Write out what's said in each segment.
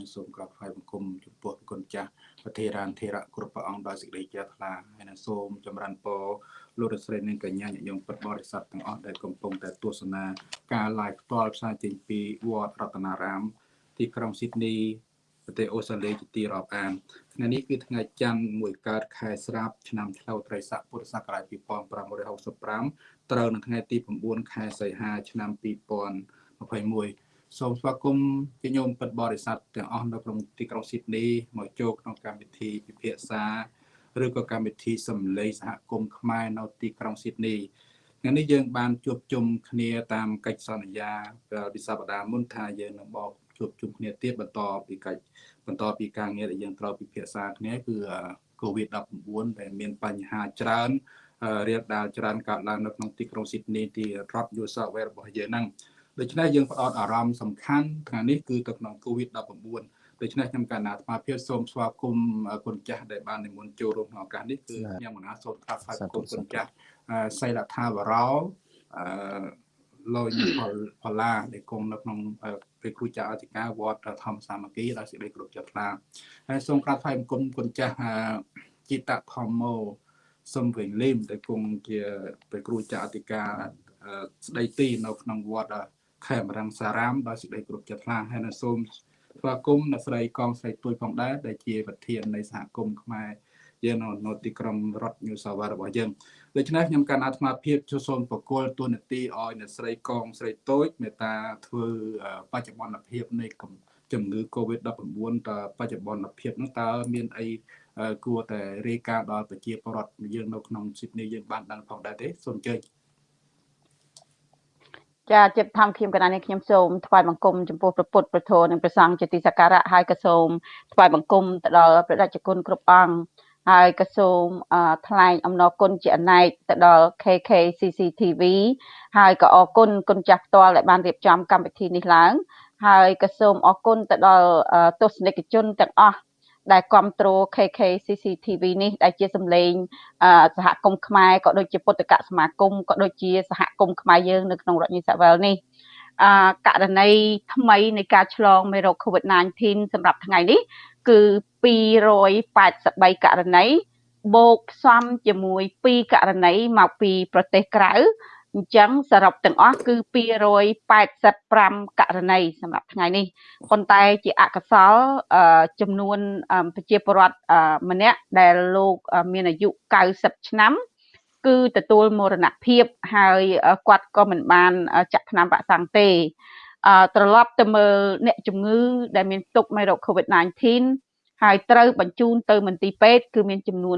និងសូមក្រាបថ្វាយបង្គំចំពោះគុណចាស់ប្រធារានធិរៈគ្រប់ព្រះអង្គដោយសេចក្តីជ្រះថ្លាហើយនិងសូមចម្រើនពរលោករស្រីនិងកញ្ញាញាតិញោមពុទ្ធបរិស័ទទាំងអស់ដែលកំពុងតែទស្សនាការ live ផ្ទាល់ផ្សាយចេញពីវត្តរតនារាម ទីក្រុងស៊ីដនីប្រទេសអូស្ត្រាលីជាទីរាប់អានថ្ងៃនេះគឺថ្ងៃច័ន្ទមួយកើតខែស្រាប់ឆ្នាំឆ្លូវត្រីស័កពុរសករាជ2565ត្រូវនៅថ្ងៃទី9ខែសីហាឆ្នាំ2021 សូមស្វាគមន៍ជាញោមពិតបរិស័ទទាំងអស់នៅក្នុងទីក្រុងស៊ីដនីមកចូលក្នុងកម្មវិធីពិភាក្សាឬក៏កម្មវិធីសម្លេងសហគមន៍ខ្មែរនៅទីក្រុងស៊ីដនីថ្ងៃនេះយើងបានជួបជុំគ្នាតាមកិច្ចសន្យាពីសប្តាហ៍មុនថាយើងនឹងបកជួបជុំគ្នាទៀតបន្តពីកិច្ចបន្តពីការងារដែលយើងត្រូវពិភាក្សាគ្នាគឺ COVID-19 ដែលមានបញ្ហាច្រើនរៀបដាលច្រើនកើតឡើងនៅក្នុងទីក្រុងស៊ីដនីទីរដ្ឋ New South Wales របស់យើងហ្នឹង ដូច្នេះយើងផ្ដោតអារម្មណ៍សំខាន់ថ្ងៃនេះគឺទៅក្នុង COVID-19 ដូច្នេះខ្ញុំកណ្ណាអាត្មាភាពសូមស្វាគមន៍គុណចាស់ដែលបាននិមន្តចូលរួមក្នុងឱកាសនេះគឺខ្ញុំមណាសូមថ្វាយស្វាគមន៍គុណចាស់សីលថាវរោអឺលោយផល្លាដែលគង់នៅក្នុងព្រះគ្រូចាអធិការវត្តធម្មសាមគ្គីដោយសេចក្តីគោរពចិត្តថ្លាហើយសូមក្រាបថ្វាយបង្គំគុណចាស់ជីតធម្មោសំវិញលឹមដែលគង់ជាព្រះគ្រូចាអធិការស្ដីទីនៅក្នុងវត្ត ខេមរង្សារាមដោយសេចក្តីគោរពចិត្តថ្លាហើយនៅសូមស្វាគមន៍អ្នកស្រីកងស្រីទួយផងដែរដែលជាប្រធាននៃសហគមន៍ខ្មែរយើងនៅនៅទីក្រុងរដ្ឋញូសាវ៉ារបស់យើងដូច្នេះខ្ញុំកាន់អាត្មាភាពចូលសូមបកគលទូនាទីឲ្យអ្នកស្រីកងស្រីតូចមេត្តាធ្វើបច្ចុប្បន្នភាពនៃជំងឺ Covid-19 តបច្ចុប្បន្នភាពនោះតើមានអីគួរតែរាយការណ៍ដល់ប្រជាពលរដ្ឋយើងនៅក្នុងស៊ីដនីយើងបានដឹងផងដែរទេសូមអញ្ជើញ ចាចិត្តធម្មខ្ញុំកណ្ដាលនេះខ្ញុំសូមថ្វាយបង្គំចំពោះព្រះពុទ្ធព្រះធម៌និងព្រះសង្ឃជាទីសក្ការៈហើយក៏សូមថ្វាយបង្គំទៅដល់ព្រះរាជគុណគ្រប់អង្គហើយក៏សូមថ្លែងអំណរគុណជាអនេកទៅដល់ KK CCTV ហើយក៏អរគុណគុណចាស់ផ្ទាល់ដែលបានរៀបចំកម្មវិធីនេះឡើងហើយក៏សូមអរគុណទៅដល់ទស្សនិកជនទាំងអស់ ដែលគ្រប់គ្រង KK CCTV នេះដែលជាសម្លេងសហគមន៍ខ្មែរក៏ដូចជាពុទ្ធកសមាគមក៏ដូចជាសហគមន៍ខ្មែរយើងនៅក្នុងរដ្ឋនីសាវែលនេះអករណីថ្មីនៃការឆ្លងមេរោគ COVID-19 សម្រាប់ថ្ងៃនេះ គឺ283ករណីបូកផ្សំជាមួយ2ករណីមកពីប្រទេសក្រៅ អញ្ចឹងសរុបទាំងអស់គឺ285ករណីសម្រាប់ថ្ងៃនេះប៉ុន្តែជាអកុសលចំនួនប្រជាពលរដ្ឋម្នាក់ដែលលោកមានអាយុ90ឆ្នាំគឺទទួលមរណភាពហើយគាត់ក៏មិនបានចាក់ថ្នាំវ៉ាក់សាំងទេត្រឡប់ទៅមើលអ្នកជំងឺដែលមានទុកមេរោគ COVID-19 ហើយត្រូវបញ្ជូនទៅមន្ទីរពេទ្យគឺមានចំនួន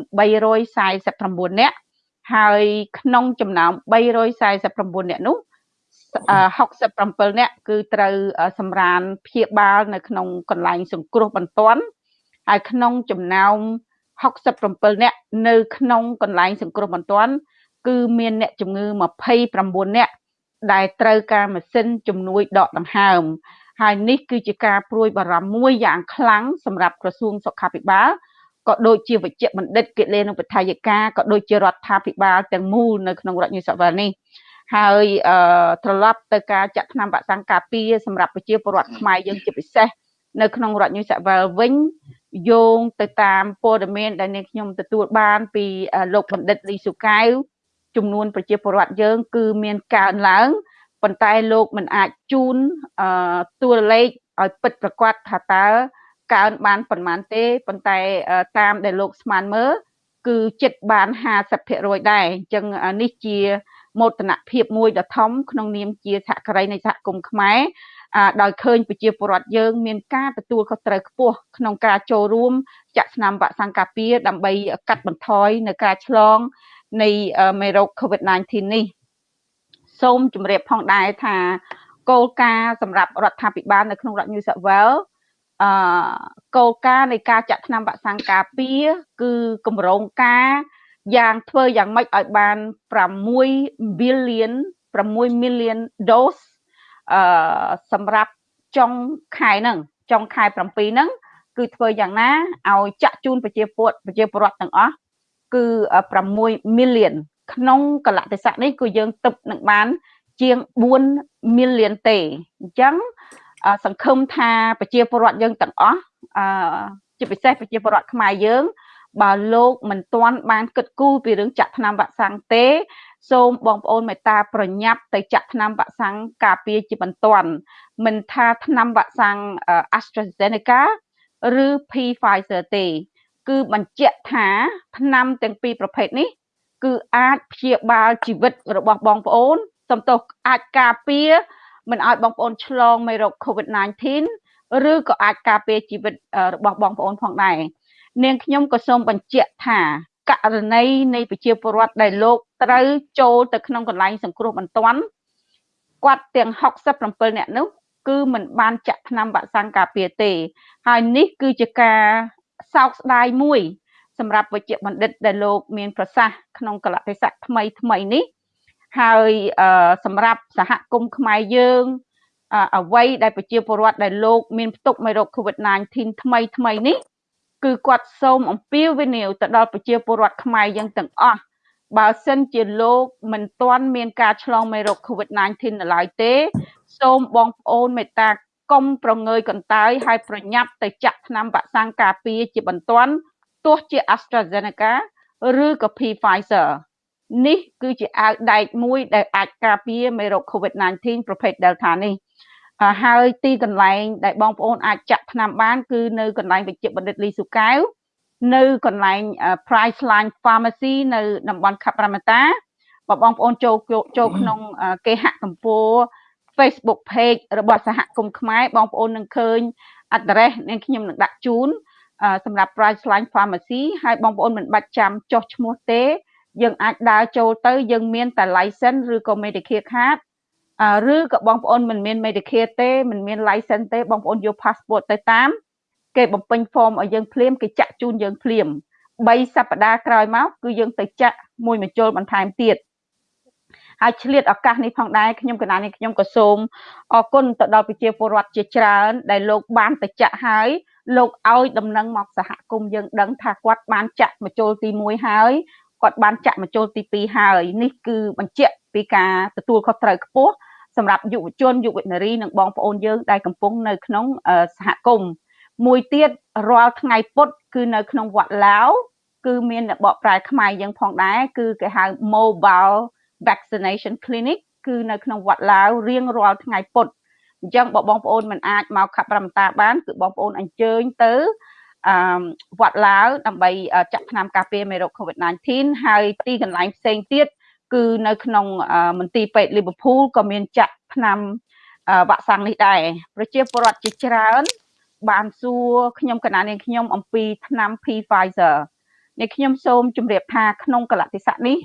349នាក់ ហើយក្នុងចំណោម349នាក់នោះ67នាក់គឺត្រូវសម្រានព្យាបាល នៅក្នុងកន្លែងសង្គ្រោះបន្ទាន់ហើយក្នុងចំណោម67នាក់នៅក្នុងកន្លែងសង្គ្រោះបន្ទាន់គឺមានអ្នកជំងឺ29នាក់ដែលត្រូវការម៉ាស៊ីនជំនួយដកដង្ហើមហើយនេះគឺជាការព្រួយបារម្ភមួយយ៉ាងខ្លាំងសម្រាប់ក្រសួងសុខាភិបាល ក៏ដូចជាវិជ្ជបណ្ឌិតគិលេនុបដ្ឋាយិកាក៏ដូចជារដ្ឋាភិបាលទាំងមូលនៅក្នុងរដ្ឋញូសាវែលនេះហើយត្រឡប់ទៅការចាក់ថ្នាំវ៉ាក់សាំងការពារសម្រាប់ប្រជាពលរដ្ឋខ្មែរយើងជាពិសេសនៅក្នុងរដ្ឋញូសាវែលវិញយោងទៅតាមព័ត៌មានដែលនាងខ្ញុំទទួលបានពីលោកបណ្ឌិតលីសុកៅចំនួនប្រជាពលរដ្ឋយើង គឺមានកើនឡើងប៉ុន្តែលោកមិនអាចជូនតួលេខឲ្យពិតប្រកបថាតើ កើនបានប៉ុន្មានទេប៉ុន្តែតាមដែលលោកស្មានមើលគឺចិត្តបាន50%ដែរអញ្ចឹងនេះជាមោទនភាពមួយដ៏ធំក្នុងនាមជាសហការីនៃសហគមន៍ខ្មែរដោយឃើញប្រជាពលរដ្ឋយើងមានការទទួលខុសត្រូវខ្ពស់ក្នុងការចូលរួមចាក់ស្នាមវ៉ាក់សាំងការពារដើម្បីកាត់បន្ថយនៅការឆ្លងនៃមេរោគ COVID-19 នេះសូមជម្រាបផងដែរថាគោលការណ៍សម្រាប់រដ្ឋាភិបាលនៅក្នុងរដ្ឋ New South Wales អឺគោលការណ៍នៃការចាក់ថ្នាំវ៉ាក់សាំងការពារគឺគម្រោងការយ៉ាងធ្វើយ៉ាងម៉េចឲ្យបាន6 billion 6 million dose អឺសម្រាប់ចុងខែហ្នឹងចុងខែ7ហ្នឹងគឺធ្វើយ៉ាងណាឲ្យចាក់ជូនប្រជាពលប្រជាពលរដ្ឋទាំងអស់គឺ6 million ក្នុងកលៈទេសៈនេះគឺយើងទឹកនឹងបានជាង4 million ទេអញ្ចឹង សង្ឃឹមថាប្រជាពលរដ្ឋយើងទាំងអស់អឺជាពិសេសប្រជាពលរដ្ឋខ្មែរយើង បើលោកមិនទាន់បានគិតគូរពីរឿងចាក់ថ្នាំវ៉ាក់សាំងទេសូមបងប្អូនមេត្តាប្រញាប់ទៅចាក់ថ្នាំវ៉ាក់សាំងការពារជាបន្ទាន់មិនថាថ្នាំវ៉ាក់សាំង AstraZeneca ឬ Pfizer ទេ គឺបញ្ជាក់ថាថ្នាំទាំងពីរប្រភេទនេះ គឺអាចព្យាបាលជីវិតរបស់បងប្អូនសំទោសអាចការពារ មិនឲ្យបងប្អូនឆ្លងមេរោគ COVID-19 ឬក៏អាចការពារជីវិតរបស់បងប្អូនផងដែរនាងខ្ញុំក៏សូមបញ្ជាក់ថាករណីនៃប្រជាពលរដ្ឋដែលលោកត្រូវចូលទៅក្នុងកន្លែងសង្គ្រោះបន្ទាន់គាត់ទាំង67នាក់នោះគឺមិនបានចាក់ថ្នាំវ៉ាក់សាំងការពារទេ ហើយនេះគឺជាការសោកស្ដាយមួយ សម្រាប់វិជ្ជបណ្ឌិតដែលលោកមានប្រសាសន៍ក្នុងកលតិស័កថ្មីថ្មីនេះ ហើយសម្រាប់សហគមន៍ខ្មែរយើងអ្វីដែលប្រជាពលរដ្ឋដែលលោកមានផ្ទុកមេរោគ COVID-19 ថ្មីថ្មីនេះគឺគាត់សូមអំពាវនាវទៅដល់ប្រជាពលរដ្ឋខ្មែរយើងទាំងអស់បើសិនជាលោកមិនទាន់មានការឆ្លងមេរោគ COVID-19 នៅឡើយទេ សូមបងប្អូនមេត្តាកុំប្រងើយកន្តើយហើយប្រញាប់ទៅចាក់ថ្នាំវ៉ាក់សាំងការពារជាបន្ទាន់ទោះជា AstraZeneca ឬក៏ Pfizer នេះគឺជាអាវដែកមួយដែលអាចការពារមេរោគ COVID-19 ប្រភេទ Delta នេះហើយទីកន្លែងដែលបងប្អូនអាចចាក់ថ្នាំបាន គឺនៅកន្លែងវិជ្ជបណ្ឌិតលីស៊ូកែវនៅកន្លែង Priceline Pharmacy នៅតំបន់ខេត្តរមតាបើបងប្អូនចូលចូលក្នុងគេហទំព័រ Facebook page របស់សហគមន៍ខ្មែរបងប្អូននឹងឃើញ address នេះខ្ញុំនឹងដាក់ជូនសម្រាប់ Priceline Pharmacy ហើយបងប្អូនមិនបាច់ចាំចុះឈ្មោះទេ យើងអាចដើរចូលទៅយើងមានតែ license ឬក៏ Medicare card ឬក៏បងប្អូនមិនមាន Medicare ទេមិនមាន license ទេបងប្អូនយក passport ទៅតាម គេបំពេញ form ឲ្យយើងភ្លាមគេចាក់ជូនយើងភ្លាម3សប្តាហ៍ក្រោយមកគឺយើងទៅចាក់មួយបញ្ចូលបន្ថែមទៀតហើយឆ្លៀតឱកាសនេះផងដែរខ្ញុំកណានេះខ្ញុំក៏សូមអរគុណទៅដល់ប្រជាពលរដ្ឋជាច្រើន ដែលលោកបានទៅចាក់ហើយលោកឲ្យដំណឹងមកសហគមន៍យើងដឹងថាគាត់បានចាក់បញ្ចូលទី1ហើយ គាត់បានចាក់បញ្ចូលទី2ហើយនេះគឺបញ្ជាក់ពីការទទួលខុសត្រូវខ្ពស់សម្រាប់យុវជនយុវនារីនិងបងប្អូនយើងដែលកំពុងនៅក្នុងសហគមន៍មួយទៀតរាល់ថ្ងៃពុធគឺនៅក្នុងវត្តឡាវគឺមានបកប្រែខ្មែរយើងផងដែរគឺគេហៅ mobile vaccination clinic គឺនៅក្នុងវត្តឡាវរៀងរាល់ថ្ងៃពុធអញ្ចឹងបើបងប្អូនមិនអាចមកខេត្តប្រមតាបានគឺបងប្អូនអញ្ជើញទៅ អឺវត្តឡាវដើម្បីចាក់ថ្នាំការពារមេរោគ COVID-19 ហើយទីកន្លែងផ្សេងទៀតគឺនៅក្នុងមន្ទីរពេទ្យលីវើពូលក៏មានចាក់ថ្នាំវ៉ាក់សាំងនេះដែរប្រជាពលរដ្ឋជាច្រើន បានសួរខ្ញុំកណានាងខ្ញុំអំពីថ្នាំ Pfizer នេះខ្ញុំសូមជម្រាបថាក្នុងកលតិស័កនេះ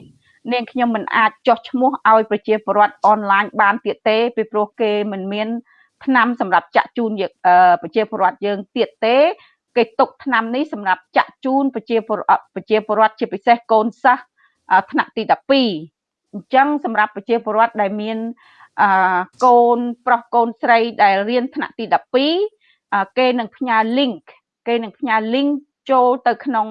នាងខ្ញុំមិនអាចចោះឈ្មោះឲ្យប្រជាពលរដ្ឋអនឡាញបានទៀតទេពីព្រោះគេមិនមានថ្នាំសម្រាប់ចាក់ជូនប្រជាពលរដ្ឋយើងទៀតទេ គេទុកថ្នាំនេះសម្រាប់ចាក់ជូនប្រជាពលរដ្ឋប្រជាពលរដ្ឋជាពិសេសកូនសិស្សថ្នាក់ទី12អញ្ចឹងសម្រាប់ប្រជាពលរដ្ឋដែលមានអឺកូនប្រុសកូនស្រីដែលរៀនថ្នាក់ទី12គេនឹងផ្ញើ link គេនឹងផ្ញើ link ចូលទៅក្នុង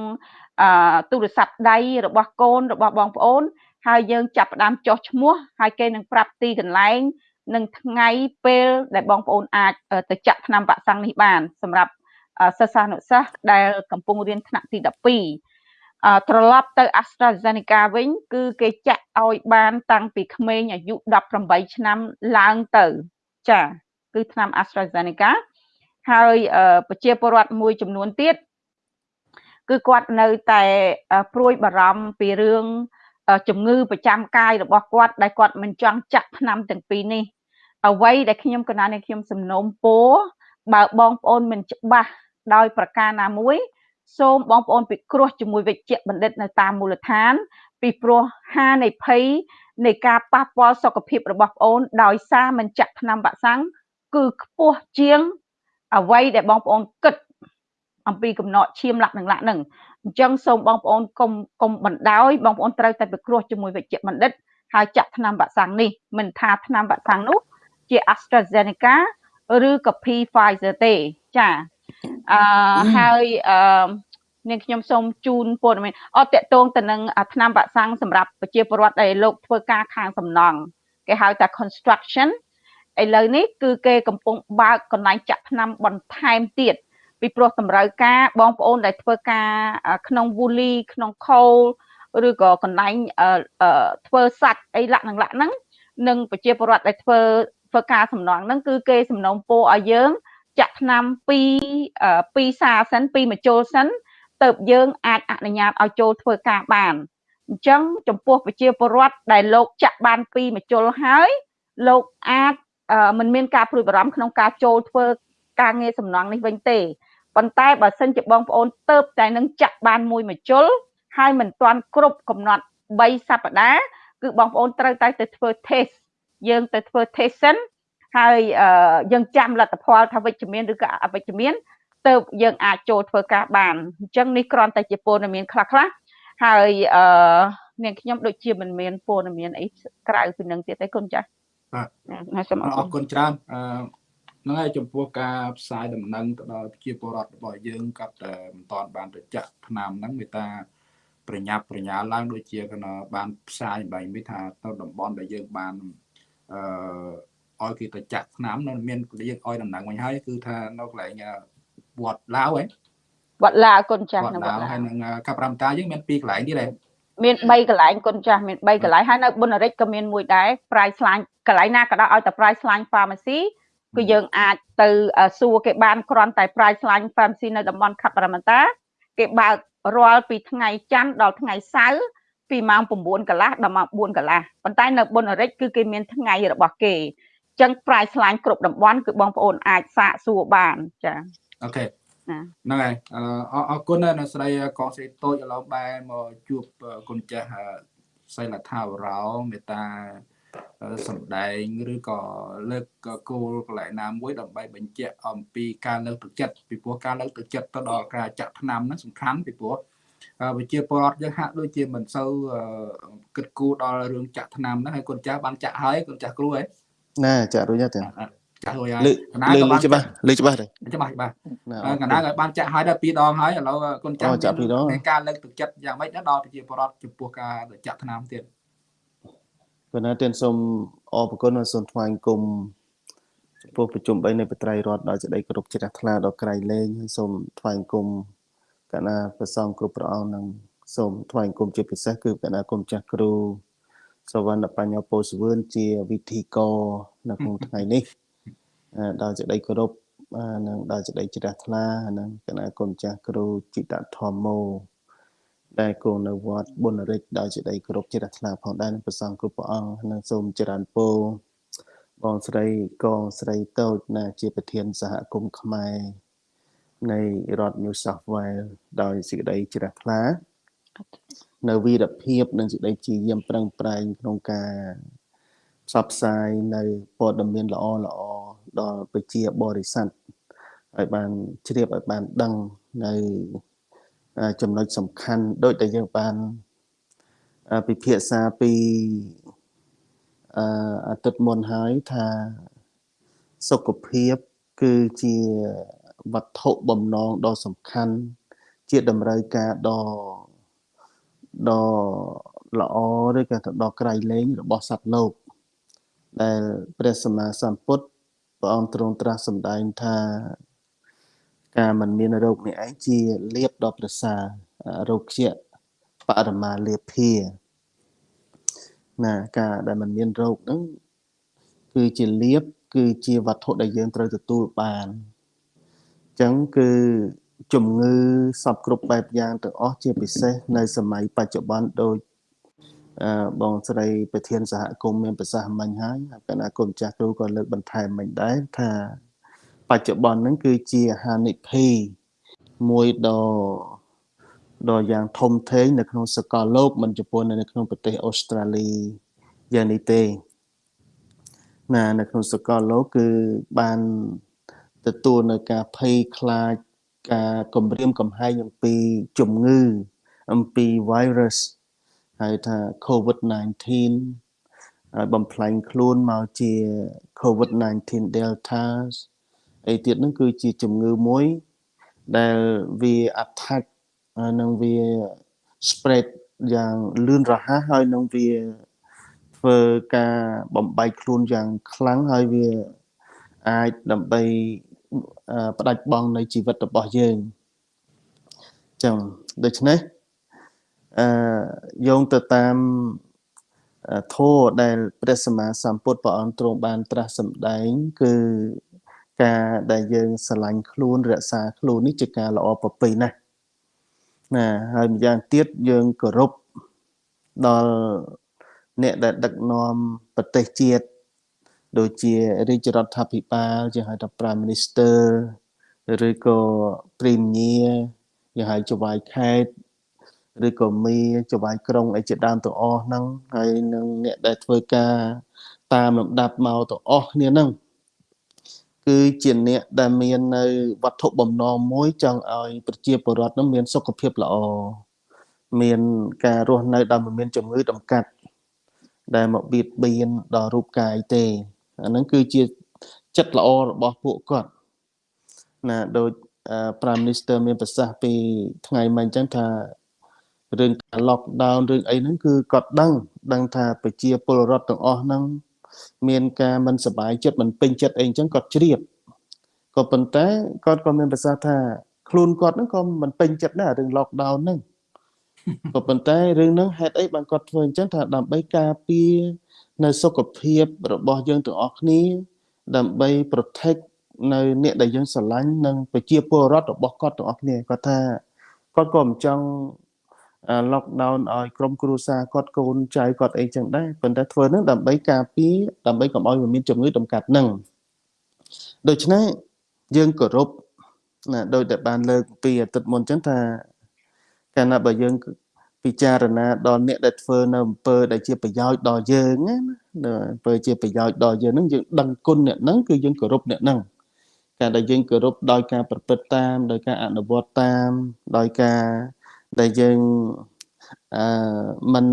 អឺទូរស័ព្ទដៃរបស់កូនរបស់បងប្អូន ហើយយើងចាប់ផ្ដើមចុះឈ្មោះហើយគេនឹងប្រាប់ទីកន្លែង និងថ្ងៃពេលដែលបងប្អូនអាចទៅចាក់ថ្នាំវ៉ាក់សាំងនេះបាន សម្រាប់ សិស្សានុសិស្សដែលកំពុងរៀនថ្នាក់ទី12ត្រឡប់ទៅ AstraZeneca វិញគឺគេចាក់ឲ្យបានតាំងពីក្មេងអាយុ18ឆ្នាំឡើងទៅចាគឺថ្នាំ AstraZeneca ហើយប្រជាពលរដ្ឋមួយចំនួនទៀតគឺគាត់នៅតែព្រួយបារម្ភពីរឿងជំងឺប្រចាំកាយរបស់គាត់ដែលគាត់មិនចង់ចាក់ថ្នាំទាំងពីរនេះអ្វីដែលខ្ញុំកណានេះខ្ញុំសំណូមពរបើបងប្អូនមិនច្បាស់ ដោយប្រការណាមួយសូមបងប្អូនពិគ្រោះជាមួយវិជ្ជបណ្ឌិតនៅតាមមូលដ្ឋាន ពីព្រោះហានិភ័យនៃការប៉ះពាល់សុខភាពរបស់ប្អូន ដោយសារមិនចាក់ថ្នាំវ៉ាក់សាំងគឺខ្ពស់ជាង អ្វីដែលបងប្អូនគិត អំពីកំណត់ឈាមលាក់នឹងលាក់នឹងអញ្ចឹងសូមបងប្អូនកុំកុំបណ្ដោយបងប្អូនត្រូវតែពិគ្រោះជាមួយវិជ្ជបណ្ឌិតហើយចាក់ថ្នាំវ៉ាក់សាំងនេះមិនថាថ្នាំវ៉ាក់សាំងនោះជា AstraZeneca ឬក៏ Pfizer ទេចា អឺហើយអឺនាងខ្ញុំសូមជូនព័ត៌មានអត់តកតងទៅនឹងថ្នាំវ៉ាក់សាំងសម្រាប់ប្រជាពលរដ្ឋដែលលោកធ្វើការខាងសំណង់គេហៅថា construction ឥឡូវនេះគឺគេកំពុងបើកកន្លែងចាក់ថ្នាំបន្ថែមទៀតពីព្រោះតម្រូវការបងប្អូនដែលធ្វើការក្នុង Woolly ក្នុង Coal ឬក៏កន្លែងធ្វើសាច់អីលក្ខណៈហ្នឹងនិងប្រជាពលរដ្ឋដែលធ្វើធ្វើការសំណងហ្នឹងគឺគេសំណូមពរឲ្យយើង ចាក់ថ្នាំពីពីសាសិនពីមជុលសិនទៅយើងអាចអនុញ្ញាតឲ្យចូលធ្វើការបានអញ្ចឹងចំពោះប្រជាពលរដ្ឋដែលលោកចាក់បានពីមជុលហើយលោកអាចមិនមានការព្រួយបារម្ភក្នុងការចូលធ្វើការងារសំណងនេះវិញទេប៉ុន្តែបើសិនជាបងប្អូនទៅតែនឹងចាក់បានមួយមជុលហើយមិនទាន់គ្រប់កំណត់3សប្តាហ៍គឺបងប្អូនត្រូវតែទៅធ្វើ test យើងទៅធ្វើ test សិន ហើយយើងចាំលទ្ធផលថាវិជ្ជមានឬក៏អវិជ្ជមានទៅយើងអាចចូលធ្វើការបានអញ្ចឹងនេះគ្រាន់តែជាព័ត៌មានខ្លះខ្លះហើយអឺនាងខ្ញុំដូចជាមិនមានព័ត៌មានអីក្រៅពីនឹងទៀតទេគុណចាស់បាទសូមអរគុណច្រើនអឺហ្នឹងហើយចំពោះការផ្សាយដំណឹងទៅដល់ប្រជាពលរដ្ឋរបស់យើងក៏តែមិនតាន់បានទៅចាក់ឆ្នាំហ្នឹងមេតាប្រញាប់ប្រញាល់ឡើងដូចជាកណបានផ្សាយបែបនេះថាទៅតំបន់ដែលយើងបានអឺ ឲ្យគេទៅចាក់ឆ្នាំនៅមានយើងឲ្យដំណឹងវិញហើយគឺថានៅកន្លែងវត្តឡាវហ៎វត្តឡាវគុណចាស់នៅវត្តឡាវហើយនឹងកាប់រំតាយើងមានពីរកន្លែងទៀតហ៎មាន3កន្លែងគុណចាស់មាន3កន្លែងហើយនៅបុណ្យរិទ្ធក៏មានមួយដែរ price line កន្លែងណាក៏ដោយឲ្យតែ price line pharmacy គឺយើងអាចទៅសួរគេបានគ្រាន់តែ price line pharmacy នៅតំបន់ខេត្តបរមតាគេបើករាល់ពីថ្ងៃច័ន្ទដល់ថ្ងៃសៅរ៍ពីម៉ោង9កន្លះដល់ម៉ោង4កន្លះប៉ុន្តែនៅបុណ្យរិទ្ធគឺគេមានថ្ងៃរបស់គេ អញ្ចឹង price line គ្រប់តំបន់គឺបងប្អូនអាចសាកសួរបានចា៎អូខេហ្នឹងហើយអរគុណនៅស្រីកងស្រីតូចឥឡូវបែរមកជួបគុណចាស់សីលថាវរោមេតាសម្ដែងឬក៏លើកគោលកន្លែងណាមួយដើម្បីបញ្ជាក់អំពីការលើកទឹកចិត្តពីព្រោះការលើកទឹកចិត្តទៅដល់ការចាក់ថ្នាំហ្នឹងសំខាន់ពីព្រោះវិជាពលរដ្ឋយើងហាក់ដូចជាមិនសូវគិតគូរដល់រឿងចាក់ថ្នាំហ្នឹងហើយកូនចាស់បានចាក់ហើយកូនចាស់គ្រូហ៎ ណាចាក់រួចទេចាក់រួចហើយកណាក៏បានច្បាស់លើច្បាស់ទេច្បាស់ច្បាស់កណាក៏បានចាក់ហើយដល់ពីរដងហើយឥឡូវកូនចាស់មានការលើកទឹកចិត្តយ៉ាងម៉េចដល់ប្រជាពលរដ្ឋចំពោះការចាក់ថ្នាំទៀតគណៈទានសូមអរគុណសូមថ្វាយគុំចំពោះប្រជុំ3នៃបត្រៃរដ្ឋដោយសេចក្តីគោរពជ្រះថ្លាដល់ក្រៃលែងហើយសូមថ្វាយគុំគណៈប្រសងគ្រប់ព្រះអង្គនិងសូមថ្វាយគុំជាពិសេសគឺគណៈគុំចាស់គ្រូ សវណ្ណបញ្ញពោសវឿនជាវិធីកនៅក្នុងថ្ងៃនេះដោយសេចក្តីគោរពនិងដោយសេចក្តីជ្រះថ្លានិងគណៈគុំចាស់គ្រូจิตធម្មោដែលគង់នៅវត្តបុណ្យរិទ្ធដោយសេចក្តីគោរពជ្រះថ្លាផងដែរនឹងប្រសងគ្រប់ព្រះអង្គនិងសូមចរន្តពោបងស្រីកងស្រីតូចណាជាប្រធានសហគមន៍ខ្មែរនៃរដ្ឋ New South Wales ដោយសេចក្តីជ្រះថ្លា នៅវីរភាពនិងសេចក្តីជាយាមប្រឹងប្រែងក្នុងការផ្សព្វផ្សាយនៅព័ត៌មានល្អល្អដល់ប្រជាបរិស័ទឲ្យបានជ្រាបឲ្យបានដឹងនៅចំណុចសំខាន់ដូចដែលយើងបានពិភាក្សាពីអអាទិត្យមុនហើយថាសុខភាពគឺជាវត្ថុបំណងដ៏សំខាន់ជាតម្រូវការដ៏ ដ៏ល្អឬក៏ដ៏ក្រៃលែងរបស់សត្វលោកដែលព្រះសម្មាសម្ពុទ្ធព្រះអង្គទ្រង់ត្រាស់សម្ដែងថា ការមិនមានរោគនេះឯងជាលៀបដ៏ប្រសើររោគជាបរមាលាភាណាការដែលមិនមានរោគហ្នឹងគឺជាលៀបគឺជាវត្ថុដែលយើងត្រូវទទួលបានអញ្ចឹងគឺ ជំងឺសពគ្រប់បែបយ៉ាងទាំងអស់ជាពិសេសនៅសម័យបច្ចុប្បន្នដូចអឺបងស្រីប្រធានសហគមន៍មានប្រសាសន៍មិញហើយគណៈគុំចាស់គ្រូក៏លើកបន្ថែមមិញដែរថាបច្ចុប្បន្នហ្នឹងគឺជាហានិភ័យមួយដ៏ដ៏យ៉ាងធំធេងនៅក្នុងសកលលោកមិនចំពោះនៅក្នុងប្រទេសអូស្ត្រាលីយ៉ាងនេះទេណានៅក្នុងសកលលោកគឺបានទទួលនៅការភ័យខ្លាច ការគំរាមកំហែងអំពីជំងឺ អំពី virus ហៅថា COVID-19 ហើយបំផ្លាញខ្លួនមកជា COVID-19 Delta អីទៀតហ្នឹងគឺជាជំងឺមួយដែលវា attack និងវា spread យ៉ាងលឿនរហ័សហើយនឹងវាធ្វើការបំបែកខ្លួនយ៉ាងខ្លាំងហើយវាអាចដើម្បី ផ្ដាច់បង់នៃជីវិតរបស់យើងចឹងដូច្នេះអឺយោងទៅតាមធម៌ដែលព្រះសម្មាសម្ពុទ្ធព្រះអង្គទ្រង់បានត្រាស់សម្ដែង គឺការដែលយើងស្រឡាញ់ខ្លួនរក្សាខ្លួននេះជាការល្អប្រពៃណាស់ណាហើយម្យ៉ាងទៀតយើងគោរពដល់អ្នកដែលដឹកនាំប្រទេសជាតិ ដូចជារាជរដ្ឋាភិបាលជាហៅថា Prime Minister ឬក៏ Premier យ៉ាងហៅចវាយខេត្តឬក៏មីចវាយក្រុងអីជាដើមទាំងអស់ហ្នឹងហើយនឹងអ្នកដែលធ្វើការតាមលំដាប់មកទាំងអស់គ្នាហ្នឹងគឺជាអ្នកដែលមាននៅវត្ថុបំណងមួយចង់ឲ្យប្រជាពលរដ្ឋនឹងមានសុខភាពល្អមានការរស់នៅដោយមិនមានជំងឺតម្កាត់ដែលមកបៀតបៀនដល់រូបកាយទេ អាហ្នឹងគឺជាចិត្តល្អរបស់ពួកគាត់ណាដូច Prime Minister មានប្រសាសន៍ពីថ្ងៃមិញអញ្ចឹងថារឿងការ lockdown រឿងអីហ្នឹងគឺគាត់ដឹង ដឹងថាប្រជាពលរដ្ឋទាំងអស់ហ្នឹងមានការមិនសប្បាយចិត្តមិនពេញចិត្តអីអញ្ចឹងគាត់ជ្រាបក៏ប៉ុន្តែគាត់ក៏មានប្រសាសន៍ថាខ្លួនគាត់ហ្នឹងក៏មិនពេញចិត្តដែររឿង lockdown ហ្នឹងក៏ប៉ុន្តែរឿងហ្នឹងហេតុអីបានគាត់ធ្វើអញ្ចឹងថាដើម្បីការពារ នៅសុខភាពរបស់យើងទាំងអស់គ្នា ដើម្បី protect នៅអ្នកដែលយើងស្រឡាញ់និងប្រជាពលរដ្ឋរបស់គាត់ទាំងអស់គ្នាគាត់ថាគាត់ក៏មិនចង់ lockdown ឲ្យក្រុមគ្រួសារគាត់កូនចៅគាត់អីចឹងដែរប៉ុន្តែធ្វើនឹងដើម្បីការពារដើម្បីកុំឲ្យមានជំងឺតម្កាត់នឹងដូច្នេះយើងគោរពណាដោយតែបានលើកពីអាទិត្យមុនចឹងថាកាលណាបើយើង ពិចារណាដល់អ្នកដែលធ្វើនៅអំពើដែលជាប្រយោជន៍ដល់យើងណាអំពើជាប្រយោជន៍ដល់យើងហ្នឹងយើងដឹងគុណអ្នកហ្នឹងគឺយើងគោរពអ្នកហ្នឹងការដែលយើងគោរពដោយការប្រព្រឹត្តតាមដោយការអនុវត្តតាមដោយការដែលយើងអឺมัน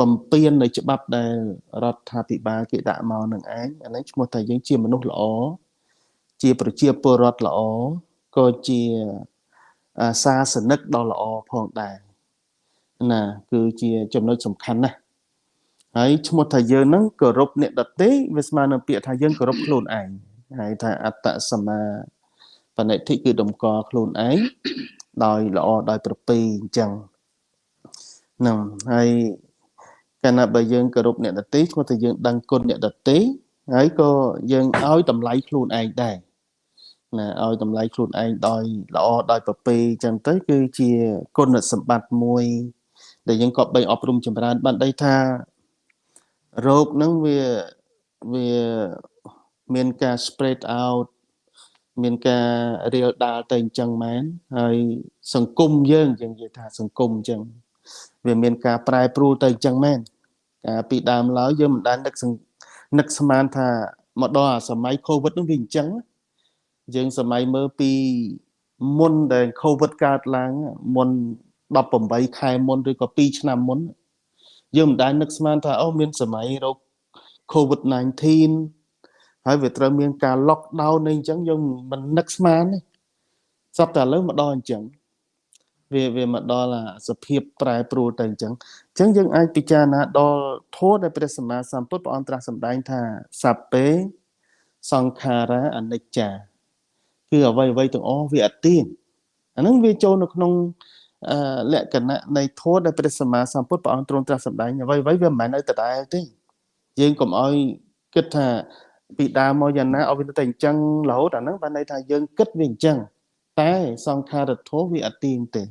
បំពេញនៅច្បាប់ដែលរដ្ឋាភិបាលគេដាក់មកនឹងឯងអានេះឈ្មោះថាយើងជាមនុស្សល្អជាប្រជាពលរដ្ឋល្អក៏ជាសាសនិកដ៏ល្អផងដែរ ណាគឺជាចំណុចសំខាន់ណាស់ហើយឈ្មោះថាយើងនឹងគោរពអ្នកដទៃវាស្មើនឹងពាក្យថាយើងគោរពខ្លួនឯងហើយថាអត្តសម្មាបនិធិគឺតម្កល់ខ្លួនឯងដោយល្អដោយប្រពៃអញ្ចឹងហ្នឹងហើយកាលណាបើយើងគោរពអ្នកដទៃគាត់ថាយើងដឹងគុណអ្នកដទៃហើយក៏យើងឲ្យតម្លៃខ្លួនឯងដែរណាឲ្យតម្លៃខ្លួនឯងដោយល្អដោយប្រពៃអញ្ចឹងទៅគឺជាគុណសម្បត្តិមួយ ដែលយើងក៏បីអប់រំចម្រើនបានដីថារោគហ្នឹងវាវាមានការ spread out មានការរៀលដាលទៅអញ្ចឹងមែនហើយសង្គមយើងយើងនិយាយថាសង្គមអញ្ចឹងវាមានការប្រែប្រួលទៅអញ្ចឹងមែនកាលពីដើមឡើយយើងមិនដែលនឹកនឹកស្មានថាមកដល់អាសម័យកូវីដនោះវាអញ្ចឹងយើងសម័យមើលពីមុនដែលកូវីដកើតឡើងមុន 18ខែមុនឬក៏2ឆ្នាំមុនយើងមិនដែលនឹកស្មានថាអូមានសម័យរោគ COVID-19 ហើយវាត្រូវមានការ lockdown នៃអញ្ចឹងយើងមិននឹកស្មានទេសប្តាហ៍ឥឡូវមកដល់អញ្ចឹងវាវាមកដល់សភាពប្រែប្រួលទៅអញ្ចឹងអញ្ចឹងយើងអាចពិចារណាដល់ធម៌ដែលព្រះសម្មាសម្ពុទ្ធព្រះអង្គត្រាស់សម្ដែងថាសัพពេសង្ខារាអនិច្ចាគឺអ្វីអ្វីទាំងអស់វាអត់ទៀងអាហ្នឹងវាចូលនៅក្នុង លក្ខណៈនៃធម៌ដែលព្រះសម្មាសម្ពុទ្ធព្រះអង្គទ្រង់ត្រាស់សម្ដែងអ្វីអ្វីវាមិនមែននៅដដែលទេយើងកុំឲ្យគិតថាពីដើមមកយ៉ាងណាឲ្យវាទៅអញ្ចឹងរហូតអាហ្នឹងបានន័យថាយើងគិតវាអញ្ចឹងតែសង្ខារធម៌វាអត់ទៀងទេ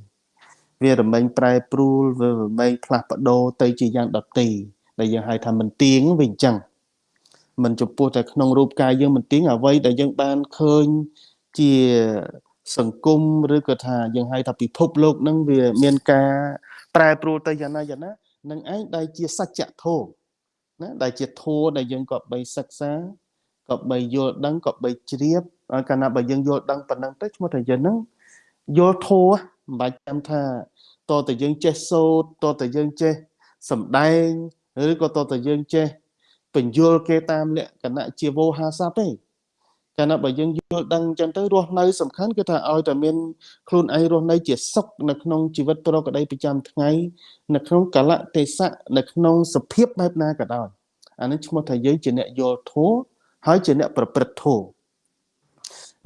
វារមែងប្រែប្រួលវារមែងផ្លាស់ប្ដូរទៅជាយ៉ាងដទីដែលយើងហៅថាមិនទៀងវាអញ្ចឹងមិនចំពោះតែក្នុងរូបកាយយើងមិនទៀងអ្វីដែលយើងបានឃើញជា សង្គមឬក៏ថាយើងហៅថាពិភពលោកនឹងវាមានការប្រែប្រួលទៅយ៉ាងណាយ៉ាងណានឹងឯងដែលជាសច្ចធម៌ណាដែលជាធម៌ដែលយើងក៏បីសិក្សាក៏បីយល់ដឹងក៏បីជ្រាបកាលណាបើយើងយល់ដឹងប៉ុណ្ណឹងទៅឈ្មោះថាយើងនឹងយល់ធម៌មិនបាច់ចាំថាតើតើយើងចេះសូត្រតើតើយើងចេះសំដែងឬក៏តើតើយើងចេះបញ្យល់គេតាមលក្ខណៈជាវោហារស័ព្ទទេ កាលណាបើយើងយល់ដឹងអញ្ចឹងទៅរស់នៅសំខាន់គឺថាឲ្យតែមានខ្លួនឯងរស់នៅជាសុខនៅក្នុងជីវិតប្រកបដីប្រចាំថ្ងៃនៅក្នុងកលៈទេសៈនៅក្នុងសភាពបែបណាក៏ដោយអានេះឈ្មោះថាយើងជាអ្នកយល់ធម៌ហើយជាអ្នកប្រព្រឹត្តធម៌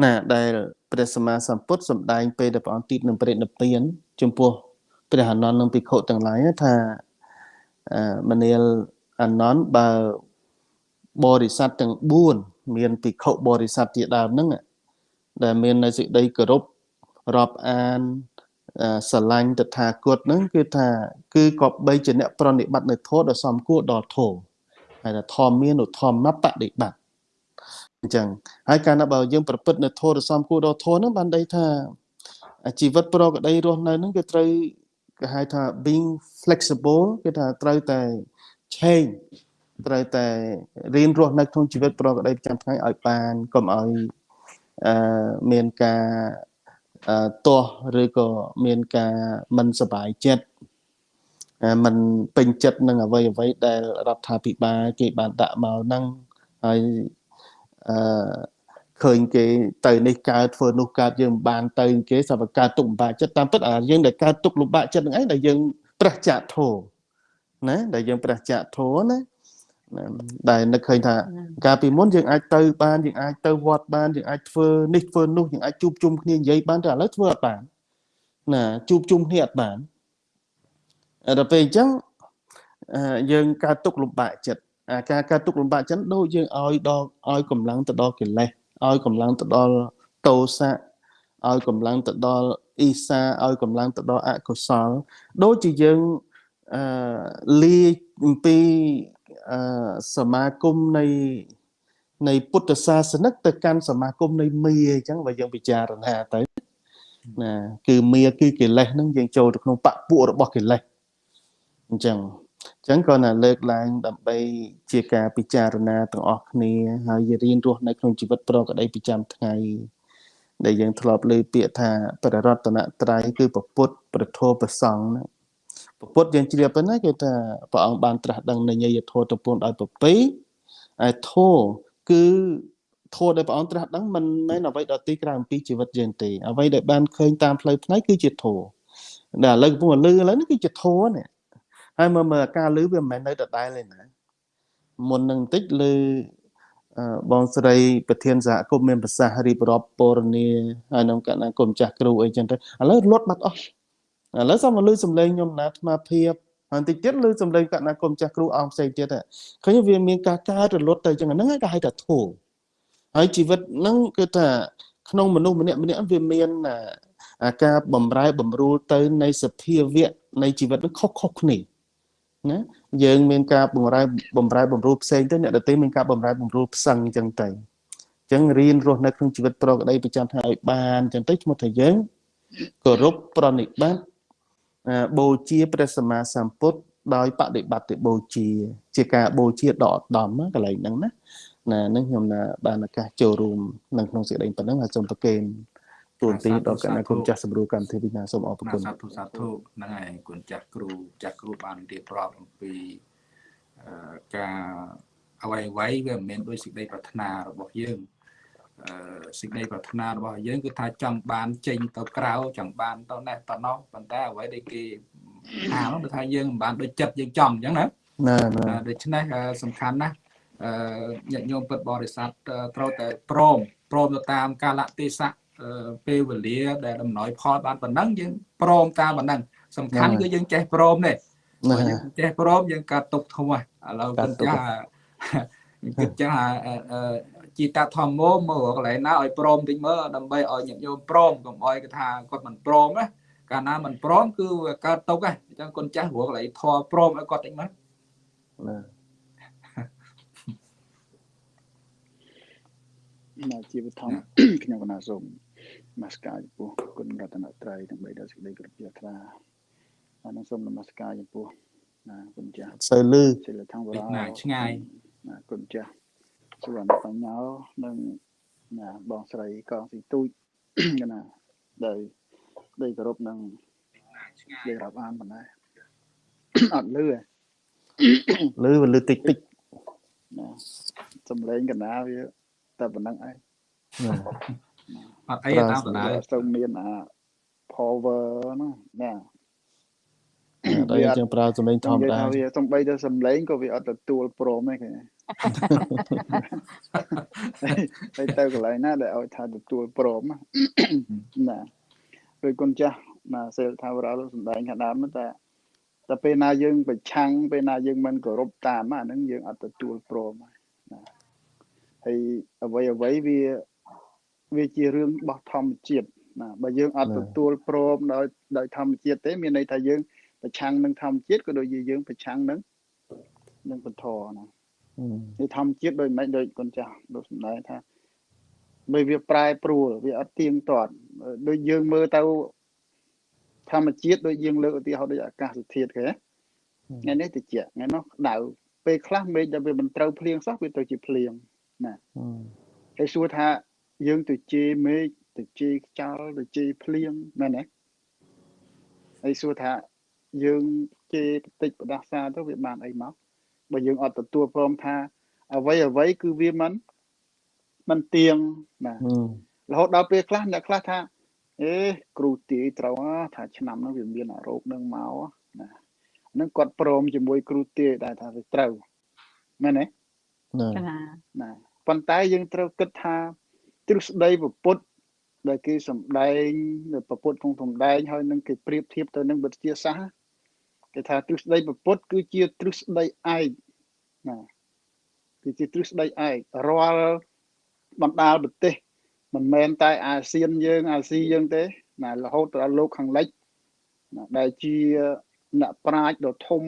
ណាដែលព្រះសម្មាសម្ពុទ្ធសម្ដែងពេលដែលព្រះអង្គទីបនឹងព្រះនិព្វានចំពោះព្រះអនន្តនិងភិក្ខុទាំងឡាយថាមនាលអនន្តបើបរិស័ទទាំង4 មានភិក្ខុបរិស័ទជាដើមហ្នឹងដែលមាននៅសេចក្តីគោរពរាប់អានស្រឡាញ់តថាគតហ្នឹងគឺថាគឺក៏បីជាអ្នកប្រណិប័តនៅធម៌ដ៏សមគួរដល់ធម៌ហើយថាធម៌មានឧធម្មបដិបត្តិអញ្ចឹងហើយកាលណាបើយើងប្រព្រឹត្តនៅធម៌ដ៏សមគួរដល់ធម៌ហ្នឹងបានន័យថាជីវិតប្រកដីរស់នៅហ្នឹងគឺត្រូវគេហៅថា being flexible គឺថាត្រូវតែ change ត្រូវតែរៀនរស់នៅក្នុងជីវិតប្រកបដោយប្រចាំថ្ងៃឲ្យបានកុំឲ្យអឺមានការអឺទាស់ឬក៏មានការមិនសบายចិត្តมันពេញចិត្តនឹងអ្វីអ្វីដែលរដ្ឋាភិបាលគេបានដាក់មកហ្នឹងហើយអឺឃើញគេទៅនេះកើតធ្វើនោះកើតយើងបានទៅគេសពកើតទុកលំបាកចិត្តតាមពិតអាយើងដែលកើតទុកលំបាកចិត្តហ្នឹងឯងដែលយើងប្រះចាកធោណាដែលយើងប្រះចាកធោណា ដែលនឹកឃើញថាកាលពីមុនយើងអាចទៅបានយើងអាចទៅវត្តបានយើងអាចធ្វើនេះធ្វើនោះយើងអាចជួបជុំគ្នានិយាយបានតែឥឡូវធ្វើអត់បានណាជួបជុំគ្នាអត់បានដល់ពេលអញ្ចឹងយើងកើតទុកលំបាកចិត្តអាការកើតទុកលំបាកចិត្តដូចយើងឲ្យដល់ឲ្យកម្លាំងទៅដល់កិលេសឲ្យកម្លាំងទៅដល់តោសៈឲ្យកម្លាំងទៅដល់អ៊ីសាឲ្យកម្លាំងទៅដល់អកុសល ដូចជាយើងអឺលាអំពីអឺ សមាគមនៃនៃពុទ្ធសាសនិកទៅកាន់សមាគមនៃមាអញ្ចឹងបើយើងពិចារណាទៅណាគឺមាគឺកិលេសហ្នឹងយើងចូលទៅក្នុងបពួករបស់កិលេសអញ្ចឹងអញ្ចឹងក៏ណាលើកឡើងដើម្បីជាការពិចារណាទាំងអស់គ្នាហើយរៀនរស់នៅក្នុងជីវិតប្រកបដីប្រចាំថ្ងៃដែលយើងធ្លាប់លើពាក្យថាប្ររតនត្រ័យគឺពុទ្ធប្រធោប្រសង្ឃហ្នឹង ពុទ្ធយើងជ្រាបទៅណាគឺថាព្រះអង្គបានត្រាស់ដឹងនៃយធម៌ទៅពួនដោយប្រពៃហើយធម៌គឺធម៌ដែលព្រះអង្គត្រាស់ដឹងមិនមែនអ្វីដទៃក្រៅអំពីជីវិតយើងទេអ្វីដែលបានឃើញតាមផ្លូវផ្នែកគឺជាធម៌ដែលឥឡូវកំពុងលឺឥឡូវនេះគឺជាធម៌នេះហើយមើលមើលការលឺវាមិនមែននៅដដែលទេណាមុននឹងបន្តិចលឺបងស្រីប្រធានសហគមន៍មានប្រសាសន៍រៀបរាប់ពរនីហើយក្នុងកណ្ដាគុំចាស់គ្រូអីចឹងទៅឥឡូវលត់បាត់អស់ ឥឡូវសូមមកលឺសំឡេងខ្ញុំណាអាត្មាភាពហើយតិចទៀតលឺសំឡេងកណ្ណាគុំចាស់គ្រូអង្គផ្សេងទៀតឃើញវាមានការកើតរលត់ទៅចឹងហ្នឹងគេហៅថាធូរហើយជីវិតហ្នឹងគឺថាក្នុងមនុស្សម្នាក់ម្នាក់វាមានអាការបំរែបំរួលទៅនៃសភាវៈនៃជីវិតហ្នឹងខុសខុសគ្នាណាយើងមានការបំរែបំរែបំរួលផ្សេងទៅអ្នកដទៃមានការបំរែបំរួលផ្សឹងអញ្ចឹងទៅអញ្ចឹងរៀនរស់នៅក្នុងជីវិតប្រកបដីប្រចាំថ្ងៃឲ្យបានអញ្ចឹងទៅឈ្មោះថាយើងគោរពប្រណិប័ត បូជាព្រះសម្មាសម្ពុទ្ធដោយបដិបត្តិបូជា ជាការបូជាដកដំកន្លែងហ្នឹងណាណានឹងខ្ញុំបានឱកាសចូលរួមនៅក្នុងសេចក្តីប៉ុណ្ណឹងហើយសូមប្រគេនទូនទីដល់គណៈគុណចាស់សម្រួលកម្មវិធីវិញ្ញាសូមអរគុណសាធុសាធុហ្នឹងហើយគុណចាស់គ្រូចាស់គ្រូបានរៀបរាប់អំពីការអ្វីអ្វីវាមិនមែនដោយសេចក្តីប្រាថ្នារបស់យើង សេចក្តីប្រាថ្នារបស់យើងគឺថាចង់បានចេញទៅក្រៅចង់បានទៅនេះទៅនោះប៉ុន្តែអ្វីដែលគេហាមគឺថាយើងមិនបានដូចចិត្តយើងចង់អញ្ចឹងណាណាដូច្នេះសំខាន់ណាស់អឺញាតិញោមពុទ្ធបរិស័ទត្រូវតែព្រមព្រមទៅតាមកាលៈទេសៈពេលវេលាដែលដំណោយផលបានប៉ុណ្ណឹងយើងព្រមតាមប៉ុណ្ណឹងសំខាន់គឺយើងចេះព្រមនេះយើងចេះព្រមយើងកាត់ទុកធំឥឡូវគិតចាគិតចា ជីតាធម្មោមើលកន្លែងណាឲ្យព្រមតិចមើលដើម្បីឲ្យញាតិញោមព្រមកុំឲ្យគេថាគាត់មិនព្រមណាកាលណាមិនព្រមគឺវាកើតទុកហ៎អញ្ចឹងគុណចាស់ព្រោះកន្លែងធေါ်ព្រមឲ្យគាត់តិចមើលណាជីវធម្មខ្ញុំកណាសូមនមស្ការចំពោះគុណរតនត្រ័យទាំងបីដល់សេចក្តីគោរពជ្រះថ្លាហើយនឹងសូមនមស្ការចំពោះណាគុណចាស់សូវលឺសិលធម្មរាឆ្ងាយណាគុណចាស់ សុវណ្ណបញ្ញានិងណាបងស្រីកងស៊ីទូចណាដែលដីគោរពនឹងនិយាយរាប់អានប៉ុណ្ណាអត់លឺលឺវាលឺតិចតិចណាសំឡេងកណាវាតែប៉ុណ្្នឹងឯងអត់អីតាមដដែលទៅមានអា power ហ្នឹងណាដល់យើងចឹងប្រើសំឡេងធម្មតាវាសំបីទៅសំឡេងក៏វាអត់ទទួលព្រមទេគេ ហើយទៅកន្លែងណាដែលឲ្យថាទទួលព្រមណាពេលគុណចាស់ណាសេលថាវរលសំដែងខាងដើមតែតែពេលណាយើងប្រឆាំងពេលណាយើងមិនគោរពតាមអាហ្នឹងយើងអត់ទទួលព្រមណាហើយអ្វីអ្វីវាវាជារឿងរបស់ធម្មជាតិណាបើយើងអត់ទទួលព្រមដោយដោយធម្មជាតិទេមានន័យថាយើងប្រឆាំងនឹងធម្មជាតិក៏ដូចជាយើងប្រឆាំងនឹងនឹងពធណា គឺធម្មជាតិដូចមិនដូចកូនចាស់ដូចសម្ដែងថាបើវាប្រែប្រួលវាអត់ទៀងទាត់ដូចយើងមើលទៅធម្មជាតិដូចយើងលើកឧទាហរណ៍ដូចអាកាសធាតុគេថ្ងៃនេះតិចថ្ងៃនោះក្តៅពេលខ្លះមេឃដែលវាមិនត្រូវភ្លៀងសោះវាទៅជាភ្លៀងណាហើយសួរថាយើងទៅជេរមេឃទៅជេរខ្យល់ទៅជេរភ្លៀងមែនទេហើយសួរថាយើងជេរបន្តិចបដាសាទៅវាបានអីមក បើយើងអត់ទទួលព្រមថាអ្វីអ្វីគឺវាមិនមិនទៀងណារហូតដល់ពេលខ្លះអ្នកខ្លះថាអេគ្រូទាយត្រូវថាឆ្នាំហ្នឹងវាមានអារោគនឹងមកណាហ្នឹងគាត់ព្រមជាមួយគ្រូទាយដែរថាវាត្រូវមែនទេណាណាប៉ុន្តែយើងត្រូវគិតថាទ្រឹស្ដីពុទ្ធដែលគេសំដែងនៅពុទ្ធក្នុងសំដែងហើយនឹងគេប្រៀបធៀបទៅនឹងវិទ្យាសាស្ត្រ គេថាទ្រឹស្ដីពុទ្ធគឺជាទ្រឹស្ដីឯកណាគឺជាទ្រឹស្ដីឯករាល់បណ្ដាលប្រទេសមិនមែនតែអាស៊ានយើងអាស៊ីយើងទេណារហូតដល់លោកខាងលិចណាដែលជាអ្នកប្រាជ្ញដ៏ធំ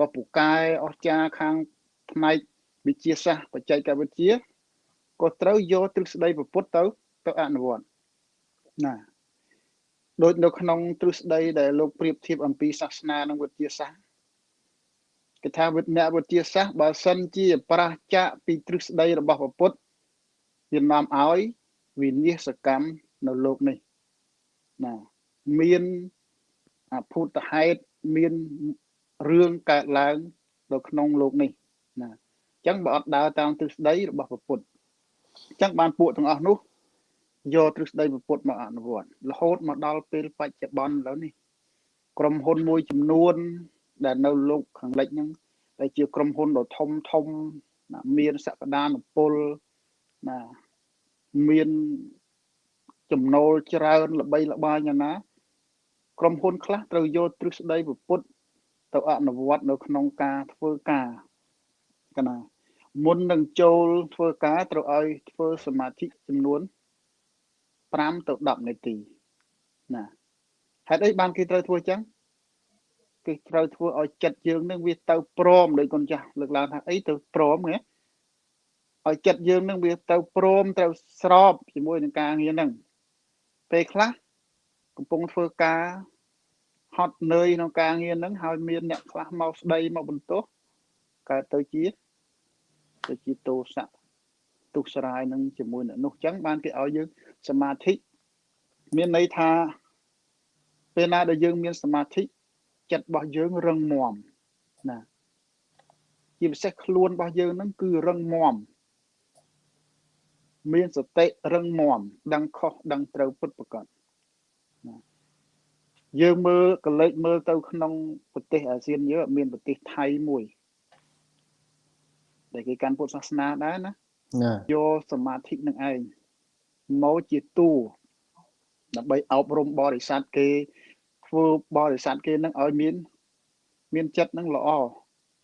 ដ៏ពូកែអស្ចារ្យខាងផ្នែកវិទ្យាសាស្ត្របច្ចេកវិទ្យាក៏ត្រូវយកទ្រឹស្ដីពុទ្ធទៅទៅអនុវត្តណា ដូចនៅក្នុងទ្រឹស្ដីដែលលោកប្រៀបធៀបអំពីសាសនានិងវិទ្យាសាស្ត្រគេថាវិទ្យាវិទ្យាសាស្ត្របើសិនជាប្រះចាកពីទ្រឹស្ដីរបស់ពុទ្ធវានាំឲ្យវិនិស្សកម្មនៅលោកនេះណាមានអភូតហេតុមានរឿងកើតឡើងនៅក្នុងលោកនេះណាអញ្ចឹងបើអត់ដើរតាមទ្រឹស្ដីរបស់ពុទ្ធអញ្ចឹងបានពួកទាំងអស់នោះ យកទ្រឹស្ដីពុទ្ធមកអនុវត្តរហូតមកដល់ពេលបច្ចុប្បន្នឥឡូវនេះក្រុមហ៊ុនមួយចំនួន ដែលនៅលោកខាងលិចហ្នឹងដែលជាក្រុមហ៊ុនដ៏ធំធំណាមានសក្តានុពលណាមានចំណូលច្រើនល្បីល្បាញណាក្រុមហ៊ុនខ្លះត្រូវយកទ្រឹស្ដីពុទ្ធទៅអនុវត្តនៅក្នុងការធ្វើការកណាមុននឹងចូលធ្វើការត្រូវឲ្យធ្វើសមាធិចំនួន 5ទៅ10នាទីណាហេតុអីបានគេត្រូវធ្វើចឹងគេត្រូវធ្វើឲ្យចិត្តយើងនឹងវាទៅព្រមដោយកូនចាស់លើកឡើងថាអីទៅព្រមណាឲ្យចិត្តយើងនឹងវាទៅព្រមត្រូវស្របជាមួយនឹងការងារហ្នឹងពេលខ្លះកំពុងធ្វើការហត់នឿយក្នុងការងារហ្នឹងហើយមានអ្នកខ្លះមកស្ដីមកបន្ទោសកើតទៅជាទៅជាទោសៈ ទុះស្រាយនឹងជាមួយអ្នកនោះចឹងបានគេឲ្យយើងសមាធិមានន័យថាពេលណាដែលយើងមានសមាធិចិត្តរបស់យើងរឹងមាំណាជាពិសេសខ្លួនរបស់យើងហ្នឹងគឺរឹងមាំមានសតិរឹងមាំដឹងខុសដឹងត្រូវពិតប្រាកដណាយើងមើលកលេចមើលទៅក្នុងប្រទេសអាស៊ានយើងមានប្រទេសថៃមួយដែលគេកាន់ពុទ្ធសាសនាដែរណា យកសមាធិនឹងឯងមកជាតួដើម្បីអប់រំបរិស័ទគេធ្វើបរិស័ទគេនឹងឲ្យមាន មានចិត្តនឹងល្អ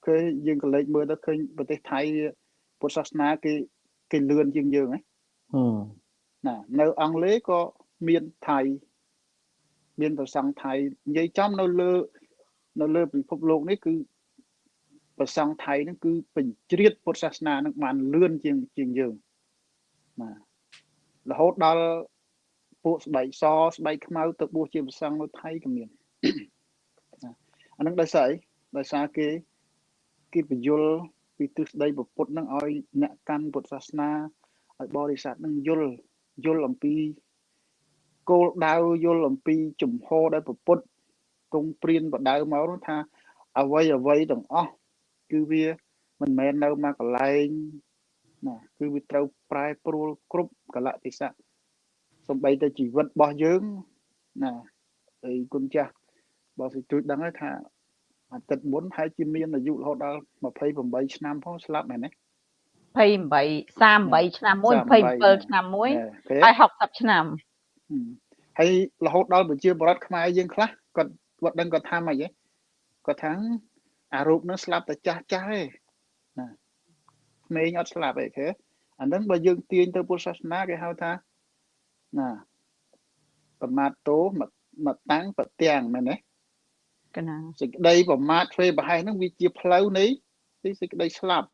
គឺយើងក៏លេចមើលទៅឃើញប្រទេសថៃពុទ្ធសាសនាគេគេលឿនជាងយើងណានៅអង់គ្លេសក៏មានថៃមានប្រសង់ថៃនិយាយចំនៅលើ នៅលើពិភពលោកនេះគឺ ប្រសង់ថៃហ្នឹងគឺបញ្ជ្រាបពុទ្ធសាសនានឹងបានលឿនជាងជាងយើងបាទរហូតដល់ពួកស្បែកសស្បែកខ្មៅទៅបួសជាប្រសង់នៅថៃក៏មានអានឹងដោយសារអីដោយសារគេគេបញ្យលពីទិសដីពុទ្ធនឹងឲ្យអ្នកកាន់ពុទ្ធសាសនាឲ្យបរិស័ទនឹងយល់យល់អំពីគោលដៅយល់អំពីជំហរដែលពុទ្ធគង់ព្រានបដៅមកនោះថាអ្វីអ្វីទាំងអស់ គឺវាមិនមែននៅមកកន្លែងណាគឺវាត្រូវប្រែប្រួលគ្រប់កលៈទេសៈសំបីតែជីវិតរបស់យើងណាហើយគុណចាស់បើសិជួយដឹងហើយថាអាទិត្យមុនហើយជាមានអាយុរហូតដល់28ឆ្នាំផងស្លាប់មែនទេ28 38ឆ្នាំមួយ27ឆ្នាំមួយហើយ60ឆ្នាំហើយរហូតដល់ប្រជាបរតខ្មែរយើងខ្លះគាត់គាត់ដឹងគាត់ថាម៉េចហ៎គាត់ថា អារូបនឹងស្លាប់តែចាស់ចាស់ទេណាក្មេងអត់ស្លាប់ទេគេអាហ្នឹងបើយើងទាញទៅពុទ្ធសាសនាគេហៅថាណាប្រមាទតោមកតាំងប្រទាំងមែនទេកណាសេចក្តីប្រមាទធ្វើប្រហែសហ្នឹងវាជាផ្លូវនៃទីសេចក្តីស្លាប់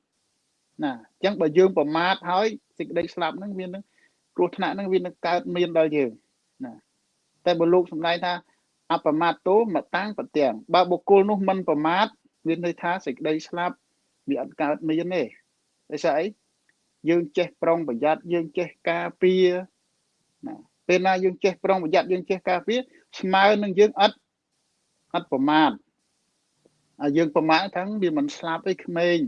ណាអញ្ចឹងបើយើងប្រមាទហើយសេចក្តីស្លាប់ហ្នឹងវានឹងគ្រោះថ្នាក់ហ្នឹងវានឹងកើតមានដល់យើងណាតែបើលោកសម្ដែងថាអបមាទតោមកតាំងប្រទាំងបើបុគ្គលនោះមិនប្រមាទ មានន័យថាសេចក្តីស្លាប់វាអត់កើតមានទេដោយសារអីយើងចេះប្រុងប្រយ័ត្នយើងចេះការពារណាពេលណាយើងចេះប្រុងប្រយ័ត្នយើងចេះការពារស្មើនឹងយើងអត់អត់ប្រមាទហើយយើងប្រមាទថាវាមិនស្លាប់អីក្មេង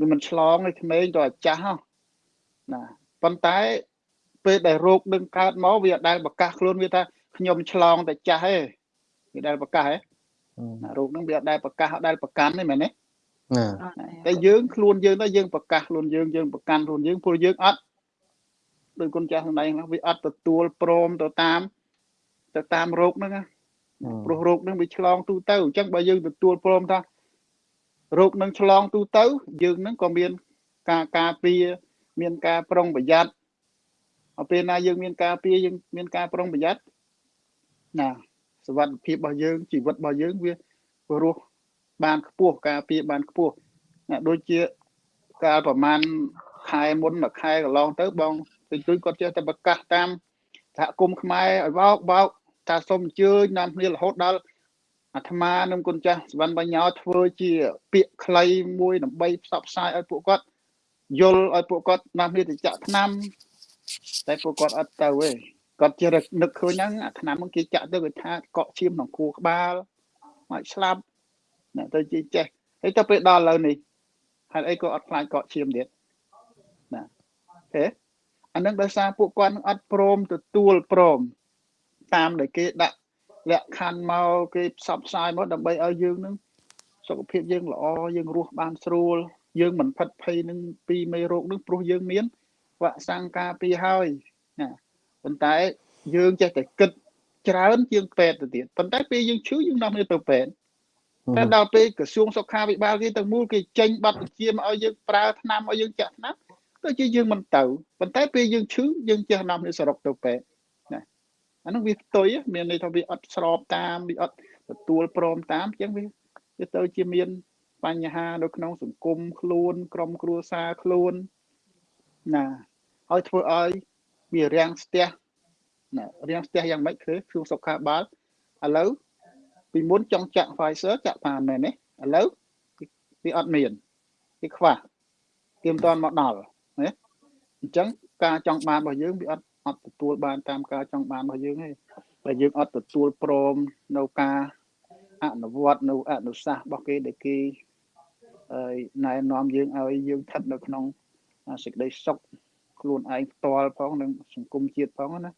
វាមិនឆ្លងអីក្មេងទៅអាចាស់ណាប៉ុន្តែពេលដែលរោគនឹងកើតមកវាអត់ដែលប្រកាសខ្លួនវាថាខ្ញុំឆ្លងតែចាស់ទេវាដែលប្រកាសហ៎ណា រោគនឹងវាអត់ដែលប្រកាសអត់ដែលប្រកាន់ទេមែនទេតែយើងខ្លួនយើងទៅយើងប្រកាសខ្លួនយើងយើងប្រកាន់ខ្លួនយើងព្រោះយើងអត់ដោយគុណចាស់ក្នុងដៃហ្នឹងវាអត់ទទួលព្រមទៅតាមទៅតាមរោគហ្នឹងព្រោះរោគហ្នឹងវាឆ្លងទូទៅអញ្ចឹងបើយើងទទួលព្រមថារោគនឹងឆ្លងទូទៅ យើងនឹងក៏មានការការពារមានការប្រុងប្រយ័ត្នដល់ពេលណាយើងមានការពារយើងមានការប្រុងប្រយ័ត្នណា សុវត្ថិភាពរបស់យើងជីវិតរបស់យើងវារស់បានខ្ពស់ការពារបានខ្ពស់ណាដូចជាកាលប្រហែលខែមុនមួយខែកន្លងទៅបងទិញទួយគាត់ចេះតែប្រកាសតាមសហគមន៍ខ្មែរឲ្យបោកបោកថាសូមអញ្ជើញនាំគ្នារហូតដល់អាត្មានឹងគុណចាស់សវណ្ណបញ្ញោធ្វើជាពាក្យខ្លីមួយដើម្បីផ្សព្វផ្សាយឲ្យពួកគាត់យល់ឲ្យពួកគាត់នាំគ្នាទៅចាក់ថ្នាំតែពួកគាត់អត់ទៅទេ គាត់ជានឹកឃើញហ្នឹងអាថ្នាំហ្នឹងគេចាក់ទៅគេថាកក់ឈាមក្នុងខួរក្បាលមកស្លាប់អ្នកទៅជាចេះហើយទៅពេលដល់ឥឡូវនេះហេតុអីក៏អត់ខ្លាចកក់ឈាមទៀតណាហេអានឹងដោយសារពួកគាត់អត់ព្រមទទួលព្រមតាមដែលគេដាក់លក្ខខណ្ឌមកគេផ្សព្វផ្សាយមកដើម្បីឲ្យយើងនឹងសុខភាពយើងល្អយើងរស់បានស្រួលយើងមិនផិតភ័យនឹងពីមេរោគនឹងព្រោះយើងមានវ៉ាក់សាំងការពារហើយណា ប៉ុន្តែយើងចេះតែគិតច្រើនជាងពេទ្យទៅទៀតប៉ុន្តែពេលយើងឈឺយើងនាំគ្នាទៅពេទ្យតែដល់ពេលក្រសួងសុខាភិបាលគេទាំងមូលគេចេញប័ណ្ណបញ្ជាមកឲ្យយើងប្រើថ្នាំឲ្យយើងចាក់ថ្នាំទៅជាយើងមិនទៅប៉ុន្តែពេលយើងឈឺយើងចេះនាំគ្នាសរុបទៅពេទ្យណាអានោះវាផ្ទុយមានន័យថាវាអត់ស្របតាមវាអត់ទទួលព្រមតាមអញ្ចឹងវាវាទៅជាមានបញ្ហានៅក្នុងសង្គមខ្លួន ក្រុមគ្រួសារខ្លួនណាហើយធ្វើឲ្យ វារាំងស្ទះណារាំងស្ទះយ៉ាងម៉េចគឺជួងសុខាបាលឥឡូវពីមុនចង់ចាក់ Pfizer ចាក់បានមែនទេឥឡូវវាអត់មានវាខ្វះទៀមតាន់មកដល់ណាអញ្ចឹងការចង់បានរបស់យើងវាអត់អត់ទទួលបានតាមការចង់បានរបស់យើងទេតែយើងអត់ទទួលព្រមនៅការអនុវត្តនៅអនុសាសន៍របស់គេដែលគេណែនាំយើងឲ្យយើងស្ថិតនៅក្នុងសេចក្តីសុខ ខ្លួនឯងផ្ទាល់ផងនិងសង្គមជាតិផងណា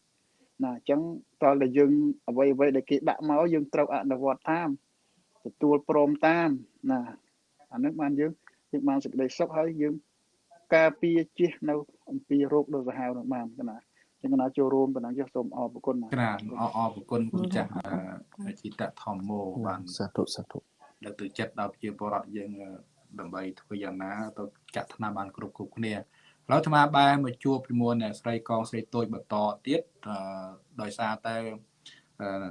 ណាអញ្ចឹងតើតែយើងអ្វីអ្វីដែលគេដាក់មកយើងត្រូវអនុវត្តតាមទទួលព្រមតាមណាអានឹងបានយើងយើងបានសេចក្តីសុខហើយយើងការពារជិះនៅអំពីរោគដ៏សាហាវនឹងបានណាចឹងណាចូលរួមប៉ុណ្ណឹងចុះសូមអរគុណណាក្រានអរអរគុណគុណចាស់ជីតធម្មោបានសាធុសាធុលើកទឹកចិត្តដល់ប្រជាពលរដ្ឋយើងដើម្បីធ្វើយ៉ាងណាទៅចាក់ថ្នាំបានគ្រប់គ្រប់គ្នា ឥឡូវអាត្មាបែរមកជួបជាមួយអ្នកស្រីកងស្រីតូចបន្តទៀតដោយសារតែ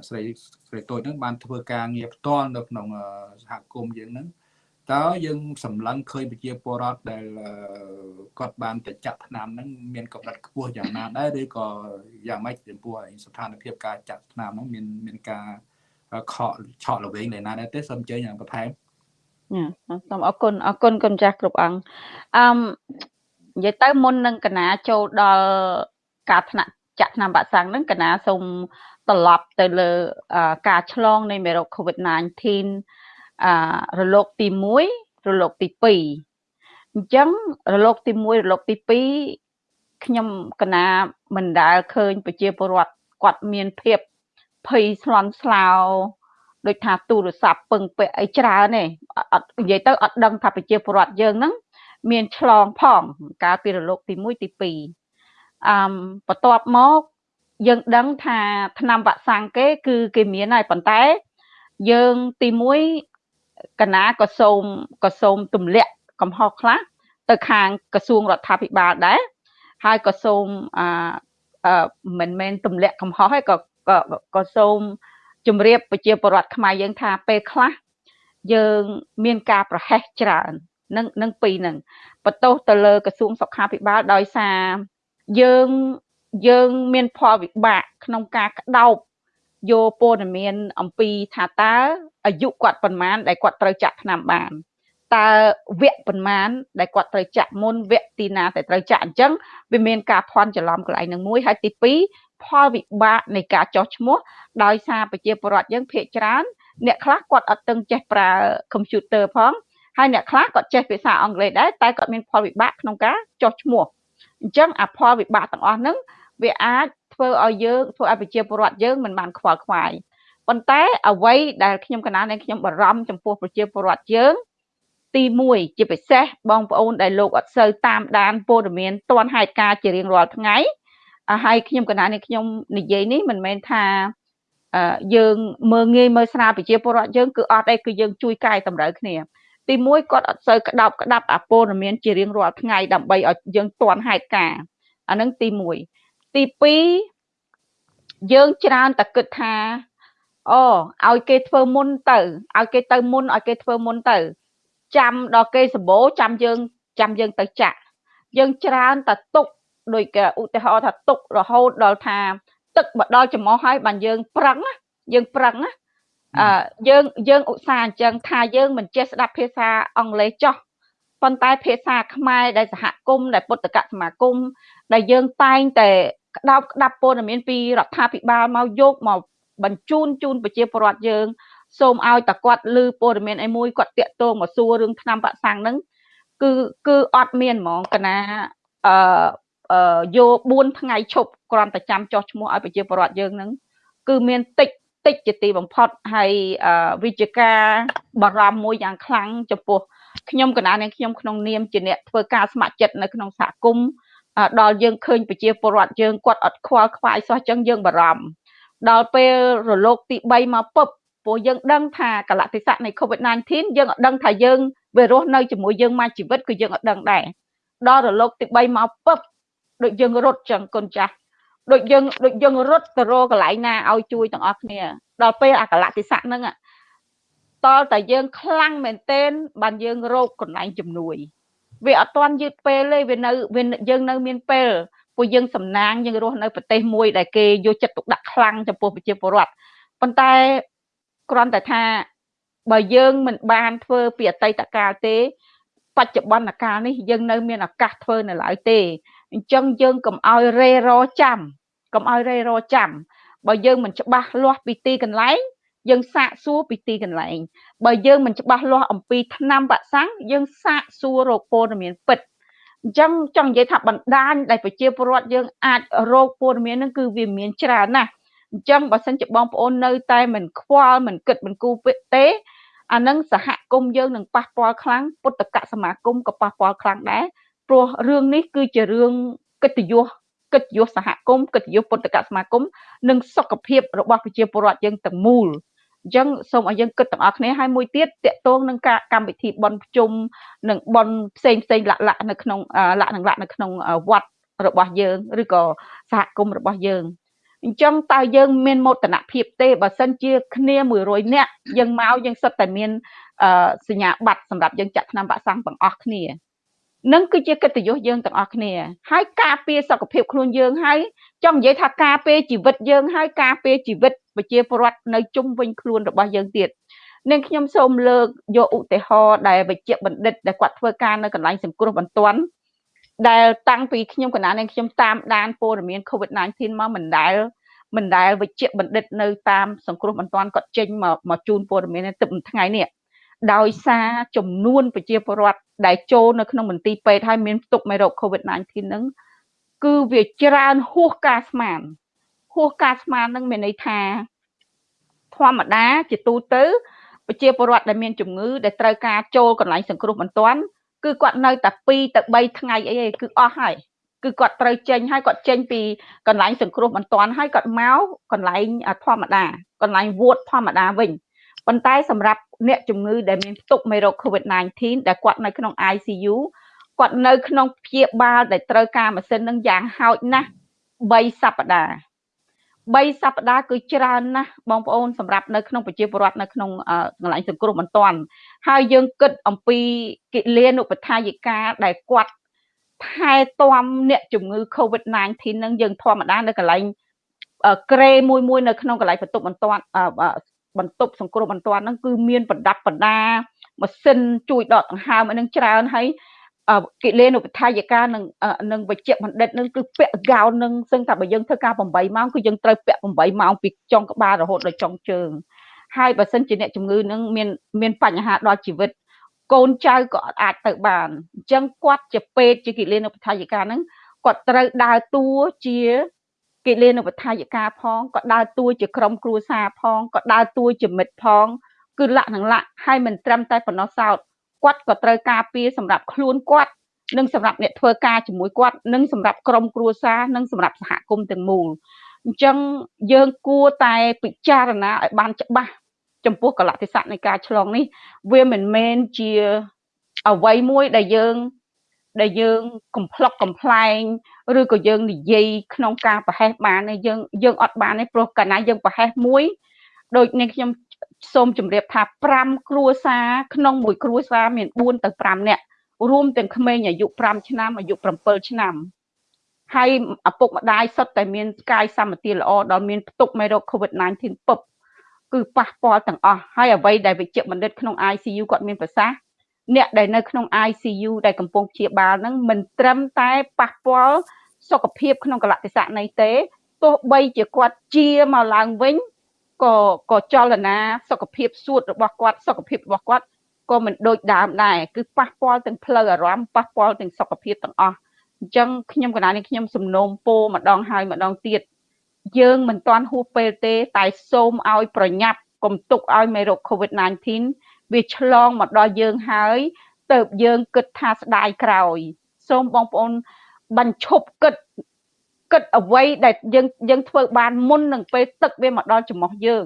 ស្រីស្រីតូចហ្នឹងបានធ្វើការងារផ្ទាល់នៅក្នុងសហគមន៍យើងហ្នឹងតើយើងសម្លឹងឃើញប្រជាពលរដ្ឋដែលគាត់បានទៅចាក់ថ្នាំហ្នឹងមានកម្រិតខ្ពស់យ៉ាងណាដែរឬក៏យ៉ាងម៉េចចំពោះស្ថានភាពការចាក់ថ្នាំហ្នឹងមានមានការខកឆក់ល្វែងដែរណាដែរទេសូមអញ្ជើញបន្ថែមសូមអរគុណអរគុណគុណចាស់គ្រប់អង្គអឺ និយាយទៅមុននឹងកណាចូលដល់ការថ្នាក់ចាក់ថ្នាំវ៉ាក់សាំងហ្នឹងកណាសូមត្រឡប់ទៅលើការឆ្លងនៃមេរោគ COVID-19 អឺរលកទី1រលកទី2អញ្ចឹងរលកទី1រលកទី2ខ្ញុំកណាមិនដែលឃើញប្រជាពលរដ្ឋគាត់មានភាពភ័យស្លន់ស្លោដូចថាទូរស័ព្ទពឹងពាក់អីច្រើនទេអត់និយាយទៅអត់ដឹងថាប្រជាពលរដ្ឋយើងហ្នឹង មានឆ្លងផងកាលពីរលកទី1ទី2អឺបន្ទាប់មកយើងដឹងថាឆ្នាំវ៉ាក់សាំងគេ គឺគេមានហើយប៉ុន្តែ យើងទី1កណាក៏សូមក៏សូមទម្លាក់កំហុសខ្លះទៅខាងក្រសួងរដ្ឋាភិបាលដែរហើយក៏សូមអឺមិនមែនទម្លាក់កំហុសហើយក៏ក៏សូមជម្រាបប្រជាពលរដ្ឋខ្មែរយើងថាពេលខ្លះយើងមានការប្រហែសច្រើន នឹងនឹងពីរនឹងបន្ទោសទៅលើក្រសួងសុខាភិបាលដោយសារយើងយើងមានផលវិបាកក្នុងការក្តោបយកព័ត៌មានអំពីថាតើអាយុគាត់ប៉ុន្មានដែលគាត់ត្រូវចាក់ថ្នាំបានតើវគ្គប៉ុន្មានដែលគាត់ត្រូវចាក់មុនវគ្គទីណាដែលត្រូវចាក់អញ្ចឹងវាមានការភ័ន្តច្រឡំកន្លែងនឹងមួយហើយទី2ផលវិបាកនៃការចោះឈ្មោះដោយសារប្រជាពលរដ្ឋយើងភាគច្រើនអ្នកខ្លះគាត់អត់ទាំងចេះប្រើ computer ផង ហើយអ្នកខ្លះគាត់ចេះភាសាអង់គ្លេសដែរតែគាត់មានផលវិបាកក្នុងការចោះឈ្មោះអញ្ចឹងអាផលវិបាកទាំងអស់ហ្នឹងវាអាចធ្វើឲ្យយើងធ្វើឲ្យប្រជាពលរដ្ឋយើងមិនបានខ្វល់ខ្វាយប៉ុន្តែអ្វីដែលខ្ញុំកណានៃខ្ញុំបារម្ភចំពោះប្រជាពលរដ្ឋយើងទី1ជាពិសេសបងប្អូនដែលលោកអត់សូវតាមដានព័ត៌មានទាន់ហេតុការជារៀងរាល់ថ្ងៃហើយខ្ញុំកណានេះខ្ញុំនិយាយនេះមិនមែនថាយើងមើងងាយមើលស្រាលប្រជាពលរដ្ឋយើងគឺអត់អីគឺយើងជួយកែតម្រូវគ្នា ទី1គាត់អត់សូវក្តោបក្តាប់អាព័ត៌មានជារៀងរាល់ថ្ងៃដើម្បីឲ្យយើងទាន់ហេតុការអានឹងទី1ទី2យើងច្រើនតែគិតថាអូឲ្យគេធ្វើមុនទៅឲ្យគេទៅមុនឲ្យគេធ្វើមុនទៅ ចាំដល់គេសម្បូរចាំយើងចាំយើងទៅចាក់យើងច្រើនតែទុកដូចឧទាហរណ៍ថាទុករហូតដល់ថា ទឹកមកដល់ចំោះហើយបានយើងប្រឹងយើងប្រឹងណាអឺ យើងយើងឧស្សាហ៍អញ្ចឹងថាយើងមិនចេះស្ដាប់ភាសាអង់គ្លេសចោះប៉ុន្តែភាសាខ្មែរដែលសហគមន៍ដែលពុទ្ធកសមាគមដែលយើងតែងតែក្តោបក្តាប់ព័ត៌មានពីរដ្ឋាភិបាលមកយកមកបញ្ជូនជូនប្រជាពលរដ្ឋយើង សូមឲ្យតគាត់ឮព័ត៌មានអីមួយគាត់តាក់ទងមកសួររឿងឆ្នាំបាក់សាំងហ្នឹងគឺគឺអត់មានហ្មងកណាអឺយក4ថ្ងៃឈប់គ្រាន់តែចាំចោះឈ្មោះឲ្យប្រជាពលរដ្ឋយើងហ្នឹងគឺមានតិច តិចជាទីបំផុតហើយវិជ្ជការបារម្ភមួយយ៉ាងខ្លាំងចំពោះខ្ញុំកណានាងខ្ញុំក្នុងនាមជាអ្នកធ្វើការស្ម័គ្រចិត្តនៅក្នុងសហគមន៍ដល់យើងឃើញប្រជាពលរដ្ឋយើងគាត់អត់ខ្វល់ខ្វាយសោះចឹងយើងបារម្ភដល់ពេលរលកទី3មកពឹបព្រោះយើងដឹងថាកលៈទេសៈនៃ COVID-19 យើងអត់ដឹងថាយើងវារស់នៅជាមួយយើងមកជីវិតគឺយើងអត់ដឹងដែរដល់រលកទី3មកពឹបដូចយើងរត់ចឹងកូនចាស់ ដូចយើងដូចយើងរត់ទៅរកកន្លែងណាឲ្យជួយទាំងអស់គ្នា ដល់ពេលអាកលៈទេសៈហ្នឹងតលតែយើងខ្លាំងមែនទែនបានយើងរកកន្លែងជំនួយវាអត់ទាន់យឺតពេលទេវានៅវាយើងនៅមានពេលពួកយើងសំណាងយើងរស់នៅប្រទេសមួយដែលគេយកចិត្តទុកដាក់ខ្លាំងចំពោះប្រជាពលរដ្ឋប៉ុន្តែគ្រាន់តែថាបើយើងមិនបានធ្វើពីអតីតកាលទេ បច្ចុប្បន្នកាលនេះយើងនៅមានឱកាសធ្វើនៅឡើយទេ អញ្ចឹងយើងកុំឲ្យរេរចាំកុំឲ្យរេរចាំបើយើងមិនច្បាស់លាស់ពីទីកន្លែងយើងសាកសួរពីទីកន្លែងបើយើងមិនច្បាស់លាស់អំពីឆ្នាំវ៉ាក់សាំងយើងសាកសួររកព័ត៌មានពិតអញ្ចឹងចង់និយាយថាបណ្ដាញដែលប្រជាពលរដ្ឋយើងអាចរកព័ត៌មានហ្នឹងគឺវាមានច្រើនណាស់អញ្ចឹងបើសិនជាបងប្អូននៅតែមិនខ្វល់មិនគិតមិនគូរទេអានឹងសហគមន៍យើងនឹងប៉ះពាល់ខ្លាំងពុទ្ធកសមាគមក៏ប៉ះពាល់ខ្លាំងដែរ ព្រោះរឿងនេះគឺជារឿងកិត្តិយសកិត្តិយសសហគមន៍កិត្តិយសពុទ្ធកសមាគមនិងសុខភាពរបស់ប្រជាពលរដ្ឋយើងទាំងមូលអញ្ចឹងសូមឲ្យយើងគិតទាំងអស់គ្នាហើយមួយទៀតតកតងនឹងការកម្មវិធីបន់ភ្ជុំនិងបន់ផ្សេងផ្សេងលក្ខលក្ខនៅក្នុងលក្ខនឹងលក្ខនៅក្នុងវត្តរបស់យើងឬក៏សហគមន៍របស់យើងអញ្ចឹងតើយើងមានមោទនភាពទេបើសិនជាគ្នា100នាក់យើងមកយើងសិតតែមានសញ្ញាបត្រសម្រាប់យើងចាក់ថ្នាំវ៉ាក់សាំងទាំងអស់គ្នា នឹងគឺជាកិត្តិយសយើងទាំងអស់គ្នា ហើយការពារសុខភាពខ្លួនយើងហើយចង់និយាយថាការពារជីវិតយើងហើយការពារជីវិតប្រជាពលរដ្ឋនៅជុំវិញខ្លួនរបស់យើងទៀតនឹងខ្ញុំសូមលើកយកឧទាហរណ៍ដែលវិជ្ជបណ្ឌិតដែលគាត់ធ្វើការនៅកន្លែងសង្គ្រោះបន្ទាន់ដែលតាំងពីខ្ញុំកណានឹងខ្ញុំតាមដានព័ត៌មាន COVID-19 មកមិនដែលមិនដែលវិជ្ជបណ្ឌិតនៅតាមសង្គ្រោះបន្ទាន់គាត់ចេញមកមកជូនព័ត៌មានទឹកមួយថ្ងៃនេះដោយសារចំនួនប្រជាពលរដ្ឋ ដែលចូលនៅក្នុងមន្ទីរពេទ្យហើយមានផ្ទុកមេរោគ COVID-19 ហ្នឹងគឺវាច្រើនហួសការស្មានហួសការស្មានហ្នឹងមានន័យថាធម្មតាជាទូទៅប្រជាពលរដ្ឋដែលមានជំងឺដែលត្រូវការចូលកន្លែងសង្គ្រោះបន្ទាន់គឺគាត់នៅតែ2ទៅ3ថ្ងៃអីឯងគឺអស់ហើយគឺគាត់ត្រូវចេញហើយគាត់ចេញពីកន្លែងសង្គ្រោះបន្ទាន់ហើយគាត់មកកន្លែងធម្មតាកន្លែងវូតធម្មតាវិញប៉ុន្តែសម្រាប់ អ្នកជំងឺដែលមានផ្ទុកមេរោគ COVID-19 ដែលគាត់នៅក្នុង ICU គាត់នៅក្នុងព្យាបាលដែលត្រូវការម៉ាស៊ីននឹងយ៉ាងហោចណាស់3សប្តាហ៍3សប្តាហ៍គឺច្រើនណាស់បងប្អូនសម្រាប់នៅក្នុងប្រជាពលរដ្ឋនៅក្នុងកន្លែងសង្គ្រោះបន្ទាន់ហើយយើងគិតអំពីកិលានុបដ្ឋាយិកាដែលគាត់ថែទាំអ្នកជំងឺ Covid-19 នឹងយើងធម្មតានៅកន្លែងក្រេមួយមួយនៅក្នុងកន្លែងបន្ទប់បន្ទាន់ បន្ទប់សង្គ្រោះបន្ទាន់ហ្នឹងគឺមានប្រដាប់ប្រដាម៉ាស៊ីនជួយដកដង្ហើមឲ្យនឹងច្រើនហើយកិលេនុបដ្ឋាយិកានឹងនឹងវិជ្ជបណ្ឌិតនឹងគឺពាក់កោននឹងសឹងថាបើយើងធ្វើការ8ម៉ោងគឺយើងត្រូវពាក់8ម៉ោងពីចុងក្បាលរហូតដល់ចុងជើងហើយបើសិនជាអ្នកជំងឺនឹងមានមានបញ្ហាដល់ជីវិតកូនចៅក៏អាចទៅបានអញ្ចឹងគាត់ជាពេទ្យជាកិលេនុបដ្ឋាយិកាហ្នឹងគាត់ត្រូវដើរតួជា កិលេនុបដ្ឋាយិកាផងក៏ដើរតួជាក្រុមគ្រួសារផងក៏ដើរតួជាមិត្តផង គឺលក្ខណៈលក្ខហើយមិនត្រឹមតែប៉ុណ្ណោះសោតគាត់ក៏ត្រូវការពារសម្រាប់ខ្លួនគាត់និងសម្រាប់អ្នកធ្វើការជាមួយគាត់និងសម្រាប់ក្រុមគ្រួសារនិងសម្រាប់សហគមន៍ទាំងមូលអញ្ចឹងយើងគួរតែពិចារណាឲ្យបានច្បាស់ចំពោះកលតិស័កនៃការឆ្លងនេះ វាមិនមែនជាអ្វីមួយដែលយើង ដែលយើងកំ pl ុកកំ pl ែងឬក៏យើងនិយាយក្នុងការប្រហែសបានទេយើងយើងអត់បានទេព្រោះកាលណាយើងប្រហែសមួយដូចនេះខ្ញុំសូមជម្រាបថា5គ្រួសារក្នុងមួយគ្រួសារមាន4ទៅ5នាក់រួមទាំងក្មេងអាយុ5ឆ្នាំអាយុ7ឆ្នាំហើយឪពុកម្ដាយសុទ្ធតែមានកាយសម្បទាល្អដល់មានផ្ទុកមេរោគ COVID-19 ពឹបគឺប៉ះពាល់ទាំងអស់ហើយអ្វីដែលវិជ្ជបណ្ឌិតក្នុង ICU គាត់មានប្រសាសន៍ អ្នកដែលនៅក្នុង ICU ដែលកំពុងព្យាបាលហ្នឹងមិនត្រឹមតែប៉ះពាល់សុខភាពក្នុងកលៈទេសៈនៃទេទោះបីជាគាត់ជាមកឡើងវិញក៏ក៏ចលនាសុខភាពសួតរបស់គាត់សុខភាពរបស់គាត់ក៏មិនដូចដើមដែរគឺប៉ះពាល់ទាំងផ្លូវអារម្មណ៍ប៉ះពាល់ទាំងសុខភាពទាំងអស់អញ្ចឹងខ្ញុំកណានេះខ្ញុំសំណូមពរម្ដងហើយម្ដងទៀតយើងមិនទាន់ហួសពេលទេ តែសូមឲ្យប្រញាប់កុំទុកឲ្យមេរោគ COVID-19 វាឆ្លងមកដល់យើងហើយទៅយើងគិតថាស្ដាយក្រោយ សូមបងប្អូនបញ្ឈប់គិតគិតអ្វីដែលយើងយើងធ្វើបានមុននឹងពេលទឹកវាមកដល់ចំោះយើង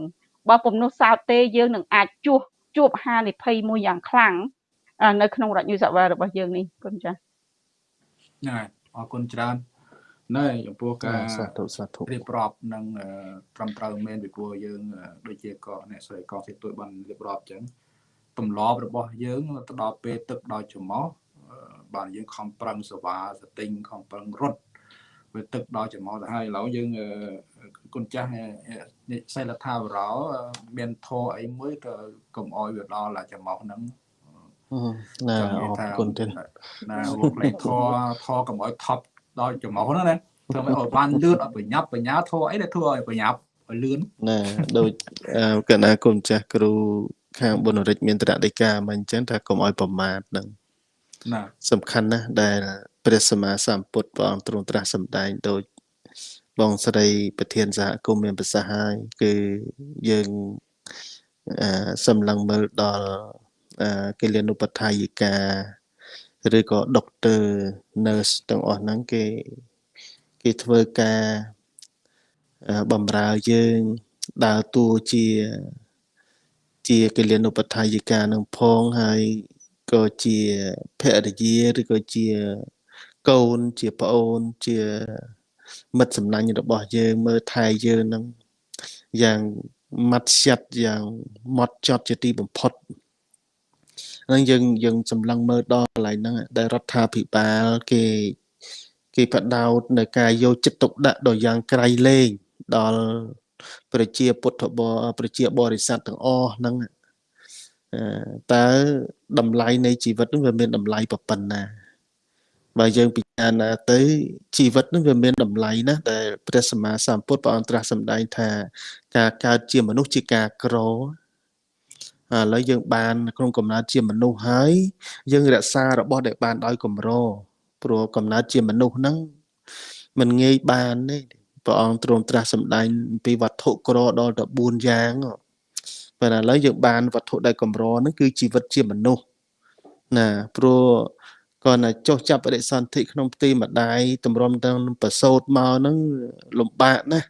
បើពុំនោះសោតទេយើងនឹងអាចជួសជួបហានិភ័យមួយយ៉ាងខ្លាំងនៅក្នុងរដ្ឋយុសវ័យរបស់យើងនេះគុណចា៎ហ្នឹងហើយអរគុណច្រើនណែចំពោះការសាធុសាធុរៀបរាប់នឹងត្រឹមត្រូវមែនពីព្រោះយើងដូចជាក៏អ្នកស្រីកងសេទួយបានរៀបរាប់អញ្ចឹង ទម្លាប់របស់យើងទៅដល់ពេលទឹកដល់ច្រមុះបានយើងខំប្រឹងសវ៉ាសទិញខំប្រឹងរត់វាទឹកដល់ច្រមុះទៅហើយឥឡូវយើងគុណចាស់សិលថាវរោមានធរអីមួយទៅកុំអោយវាដល់ច្រមុះហ្នឹងណាអរគុណទៀតណាលោកលេខធរធរកុំអោយថប់ដល់ច្រមុះហ្នឹងណាធ្វើឲ្យបានលឿនឲ្យប្រញាប់បញ្ញាធរអីដែលធ្វើឲ្យប្រញាប់ឲ្យលឿនណាដូចកណាគុំចាស់គ្រូ ខាងបុណរិទ្ធមានតរដីកាមកអញ្ចឹងថាកុំឲ្យប្រមាទនឹងណាសំខាន់ណាស់ដែលព្រះសម្មាសម្ពុទ្ធព្រះអង្គទ្រង់ត្រាស់សម្ដែងដូចបងស្រីប្រធានសហគមន៍មានប្រសាសន៍ហើយគឺយើងអឺសម្លឹងមើលដល់កិលានុបដ្ឋាយិកាឬក៏ដុកទ័រ nurse ទាំងអស់ហ្នឹងគេគេធ្វើការបំរើយើងដើរតួជា ជាកិលានុបដ្ឋាយិកានឹងផងហើយក៏ជាភរិយាឬក៏ជាកូនជាប្អូនជាមិត្តសំណាញ់របស់យើងមើលថែយើងនឹងយ៉ាងម៉ាត់ស្យាត់យ៉ាងម៉ត់ចត់ជាទីបំផុតហ្នឹងយើងយើងសម្លឹងមើលដល់កន្លែងហ្នឹងដែលរដ្ឋាភិបាលគេគេបដោតនៅការយកចិត្តទុកដាក់ដល់យ៉ាងក្រៃលែងដល់ ប្រជាពុទ្ធបរប្រជាបរិស័ទទាំងអស់ហ្នឹងតើតម្លៃនៃជីវិតនឹងវាមានតម្លៃប៉ុណ្ណាបើយើងពិចារណាទៅជីវិតនឹងវាមានតម្លៃណាស់ដែលព្រះសម្មាសម្ពុទ្ធព្រះអង្គត្រាស់សម្ដែងថា ការកើតជាមនុស្សជាការក្រឥឡូវយើងបានក្នុងកំណើតជាមនុស្សហើយយើងរក្សារបស់ដែលបានដោយកម្រព្រោះកំណើតជាមនុស្សហ្នឹងมันងាយបានទេ ព្រះអង្គទ្រង់ត្រាស់សម្ដែងពីវត្ថុក្រដល់ទៅ4យ៉ាងប៉ុន្តែឥឡូវយើងបានវត្ថុដែលកម្រហ្នឹងគឺជីវិតជាមនុស្សណាព្រោះគាត់ណាចុះចាប់បដិសន្ធិក្នុងផ្ទៃម្ដាយតម្រុំទាំងប្រសូតមកហ្នឹងលំបាកណាស់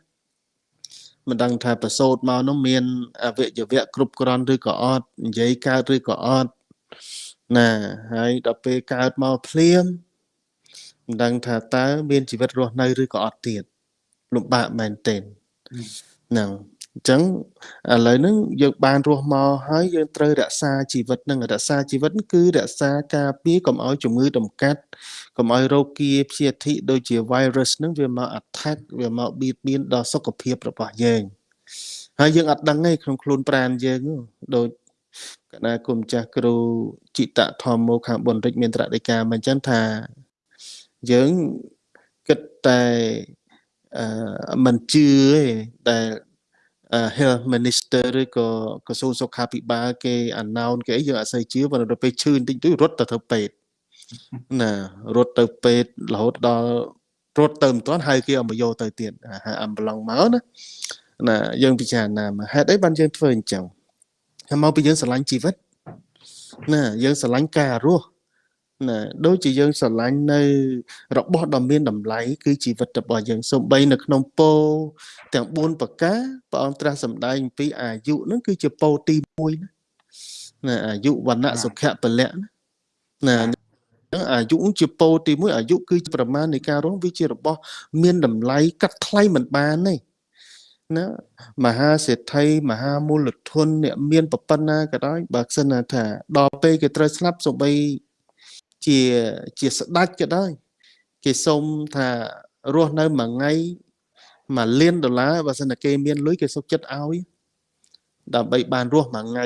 មិនដឹងថាប្រសូតមកនោះមានអវយវៈគ្រប់គ្រាន់ឬក៏អត់និយាយកើតឬក៏អត់ណាហើយដល់ពេលកើតមកភ្លាមមិនដឹងថាតើមានជីវិតរស់នៅឬក៏អត់ទៀត លំបាកមែនទែនហ្នឹងអញ្ចឹងឥឡូវហ្នឹងយើងបានរស់មកហើយយើងត្រូវរក្សាជីវិតហ្នឹងរក្សាជីវិតគឺរក្សាការពារកុំឲ្យជំងឺតម្កាត់កុំឲ្យរោគាព្យាធិដូចជា virus ហ្នឹងវាមក attack វាមកបៀតបៀនដល់សុខភាពរបស់យើងហើយយើងអត់ដឹងទេក្នុងខ្លួនប្រាណយើងដូចកណាគុំចាស់គ្រូចិតធម្មោខាងបុនរិចមានត្រដីកាមកអញ្ចឹងថាយើងគិតតែអឺ មិនជឿទេដែល health minister ឬក៏ក្រសួងសុខាភិបាលគេ announce គេអីយើងអត់សូវជឿប៉ុន្តែដល់ពេលឈឺបន្តិចទៅរត់ទៅធ្វើពេទ្យណារត់ទៅពេទ្យរហូតដល់រត់ទៅមិនទាន់ហើយគេឲ្យមកយកទៅទៀតហើយអំប្លង់មកណាណាយើងពិចារណាមកហេតុអីបានយើងធ្វើអញ្ចឹងហើយមកពីយើងស្រឡាញ់ជីវិតណាយើងស្រឡាញ់ការរស់ ណាដូចជាយើងស្រឡាញ់នៅ របស់ដ៏មានតម្លៃគឺជីវិតរបស់យើងសូម្បីនៅក្នុងពោទាំង4ប្រការព្រះអង្គត្រាស់សម្ដែងអំពីអាយុហ្នឹងគឺជាពោទី1ណាអាយុវណ្ណៈសុខៈពលៈណាណាអាយុជាពោទី1អាយុគឺជាប្រមាណនៃការរស់វាជារបស់ មានតម្លៃកាត់ថ្លៃមិនបានទេណាមហាសេដ្ឋីមហាមូលធនអ្នកមានប្រប៉ុណ្ណាក៏ដោយបើសិនថាដល់ពេលគេត្រូវស្លាប់សូម្បី ជាជាស្ដេចក៏ដោយគេសុំថារស់នៅមួយថ្ងៃមួយលានដុល្លារបើសិនតែគេមានលុយគេសុខចិត្តឲ្យដើម្បីបានរស់មួយថ្ងៃ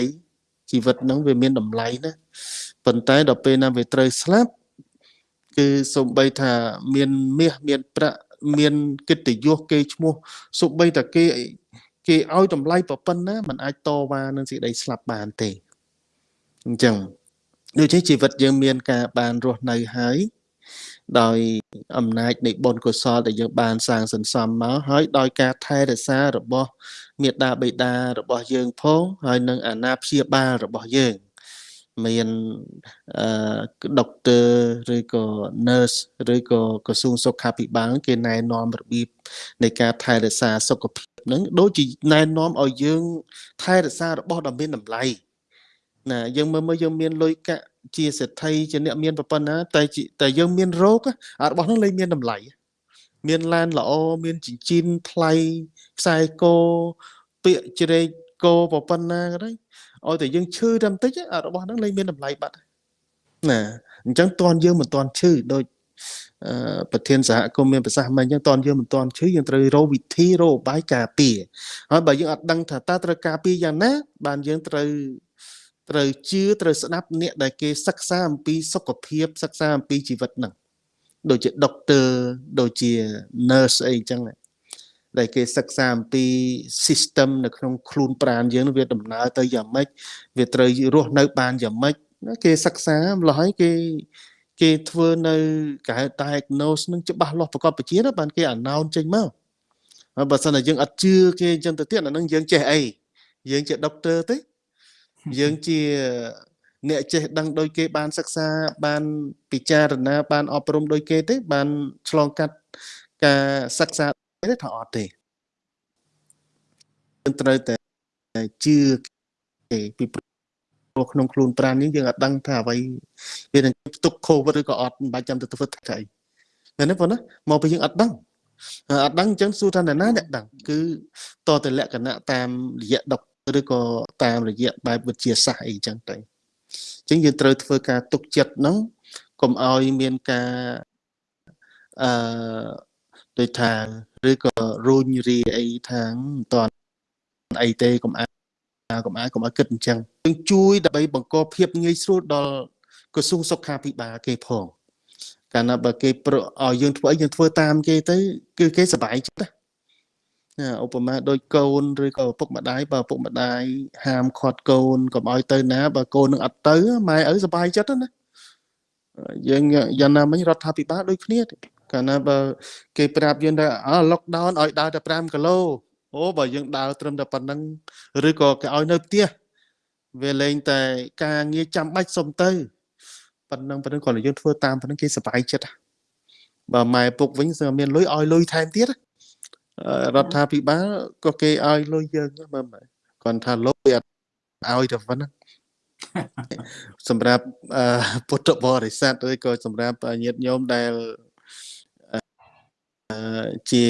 ជីវិតហ្នឹងវាមានតម្លៃណាប៉ុន្តែដល់ពេលណាវាត្រូវស្លាប់គឺសំបីថាមានមាសមានប្រាក់មានកិត្តិយសគេឈ្មោះសំបីតែគេគេឲ្យតម្លៃប៉ុណ្ណាมันអាចតវ៉ានឹងសេចក្តីស្លាប់បានទេអញ្ចឹង ដូចជាជីវិតយើងមានការបានរស់នៅហើយដោយអំណាចនៃបុណ្យកុសលដែលយើងបានសាងសន្សំមកហើយដោយការថែរក្សារបស់មេត្តាបិតារបស់យើងផងហើយនឹងអាណាព្យាបាលរបស់យើងមានអឺដុកទ័រឬក៏ nurse ឬក៏ក្រសួងសុខាភិបាលគេណែនាំរបៀបនៃការថែរក្សាសុខភាពហ្នឹងដូចជាណែនាំឲ្យយើង ថែរក្សារបស់ដ៏មានតម្លៃ ណាយើងមើលមើលយើងមានលុយកាក់ជាសេដ្ឋីជាអ្នកមានប្រព័ន្ធណាតែតែយើងមានរោគអារបស់ហ្នឹងលែងមានតម្លៃមានឡានល្អមានចិញ្ចៀនថ្លៃខ្សែកពាក្យជ្រែកកប្រព័ន្ធណាក៏ដោយឲ្យតែយើងឈឺតែបន្តិចអារបស់ហ្នឹងលែងមានតម្លៃបាត់ណាអញ្ចឹងតន់យើងមិនតន់ឈឺដូចប្រធានសហគមន៍មានប្រសាសន៍មិនអញ្ចឹងតន់យើងមិនតន់ឈឺយើងត្រូវរកវិធីរកបាយការពារហើយបើយើងអត់ដឹងថាតើត្រូវការពារយ៉ាងណា បានយើងត្រូវ ត្រូវជឿត្រូវស្ដាប់អ្នកដែលគេសិក្សាអំពីសុខភាពសិក្សាអំពីជីវិតហ្នឹងដូចជាដុកទ័រដូចជា nurse អីចឹងដែលគេសិក្សាអំពី system នៅក្នុងខ្លួនប្រាណយើងវាដំណើរទៅយ៉ាងម៉េចវាត្រូវរស់នៅបានយ៉ាងម៉េចគេសិក្សាម្ល៉េះហើយគេគេធ្វើនៅកែ diagnose នឹងច្បាស់លាស់ប្រកបវិជ្ជាណាបានគេ announce ចេញមកហើយបើសិនតែយើងអត់ជឿគេអញ្ចឹងទៅទៀតអានឹងយើងចេះអីយើងជាដុកទ័រទេ យើងជាអ្នកចេះដឹងដោយគេបានសិក្សាបានពិចារណា បានអប់រំដោយគេទេបានឆ្លងកាត់ការសិក្សាទេថាអត់ទេយើងត្រូវតែជឿគេពីព្រោះក្នុងខ្លួនប្រាណនេះយើងអត់ដឹងថាអ្វីវានឹងផ្ទុកកូវីដឬក៏អត់មិនបាច់ចាំទៅធ្វើថ្ងៃមែនទេបងណាមកពីយើងអត់ដឹងអត់ដឹងអញ្ចឹងសួរថាអ្នកណាអ្នកដឹងគឺតទៅលក្ខណៈតាមរយៈដុក ឬក៏តាមរយៈបែបវិទ្យាសាស្ត្រអីចឹងទៅអញ្ចឹងយើងត្រូវធ្វើការទុកចិត្តហ្នឹងកុំឲ្យមានការអឺដូចថាឬក៏រូញរីអីថាមិនតន់អីទេកុំអាកុំអាកុំឲ្យគិតអញ្ចឹងយើងជួយដើម្បីបង្កភាពងាយស្រួលដល់ក្រសួងសុខាភិបាលគេផងកាលណាបើគេប្រឲ្យយើងធ្វើអីយើងធ្វើតាមគេទៅគឺគេសប្បាយចិត្តណាណា ឧបមាដូចកូនឬក៏ឪពុកម្ដាយបើឪពុកម្ដាយហាមឃាត់កូនកុំឲ្យទៅណាបើកូននឹងអត់ទៅម៉ែឪសប្បាយចិត្តណាយើងយ៉ាងណាមិញរដ្ឋាភិបាលដូចគ្នាទេកាលណាបើគេប្រាប់យើងថាអើ lockdown ឲ្យដើរតែ5គីឡូអូបើយើងដើរត្រឹមតែប៉ុណ្្នឹងឬក៏គេឲ្យនៅផ្ទះវាលែងតែការងារចាំបាច់សុំទៅប៉ុណ្្នឹងប៉ុណ្្នឹងគ្រាន់តែយើងធ្វើតាមប៉ុណ្្នឹងគេសប្បាយចិត្តបើម៉ែពុកវិញសើមានលុយឲ្យលុយថែមទៀត រដ្ឋាភិបាលក៏គេឲ្យលុយយើងមើលគាត់ថាលុយអត់ឲ្យតែប៉ុណ្្នឹងសម្រាប់ពុទ្ធបរិស័ទឬក៏សម្រាប់ញាតិញោមដែលជា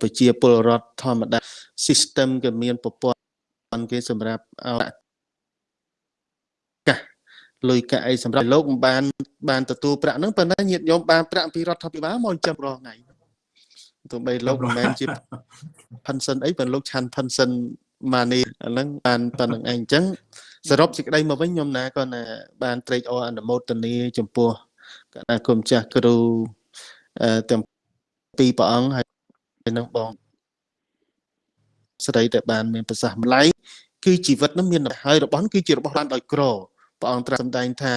ប្រជាពលរដ្ឋធម្មតា system ក៏មានប្រព័ន្ធគេសម្រាប់ឲ្យកាស លុយកាក់អីសម្រាប់លោកមិនបាន បានទទួលប្រាក់ហ្នឹងប៉ុន្តែញាតិញោមបានប្រាក់ពីរដ្ឋាភិបាលមកចាំរាល់ថ្ងៃទោះបីលោកមិនមែនជា pension អីប៉ុន្តែលោកឆាន់ pension ម៉ានីអាហ្នឹងបានប៉ុណ្្នឹងឯងអញ្ចឹងសរុបសេចក្តីមកវិញខ្ញុំណាក៏ណាបានត្រេកអរអនុមោទនាចំពោះគណៈគុំចាស់គ្រូទាំងពីរព្រះអង្គហើយនឹងបងស្រីដែលបានមានប្រសាសន៍ម្ល៉េះគឺជីវិតនឹងមានហើយរបស់នឹងគឺជារបស់បានដោយក្រ ព្រះអង្គត្រាស់សម្ដែងថា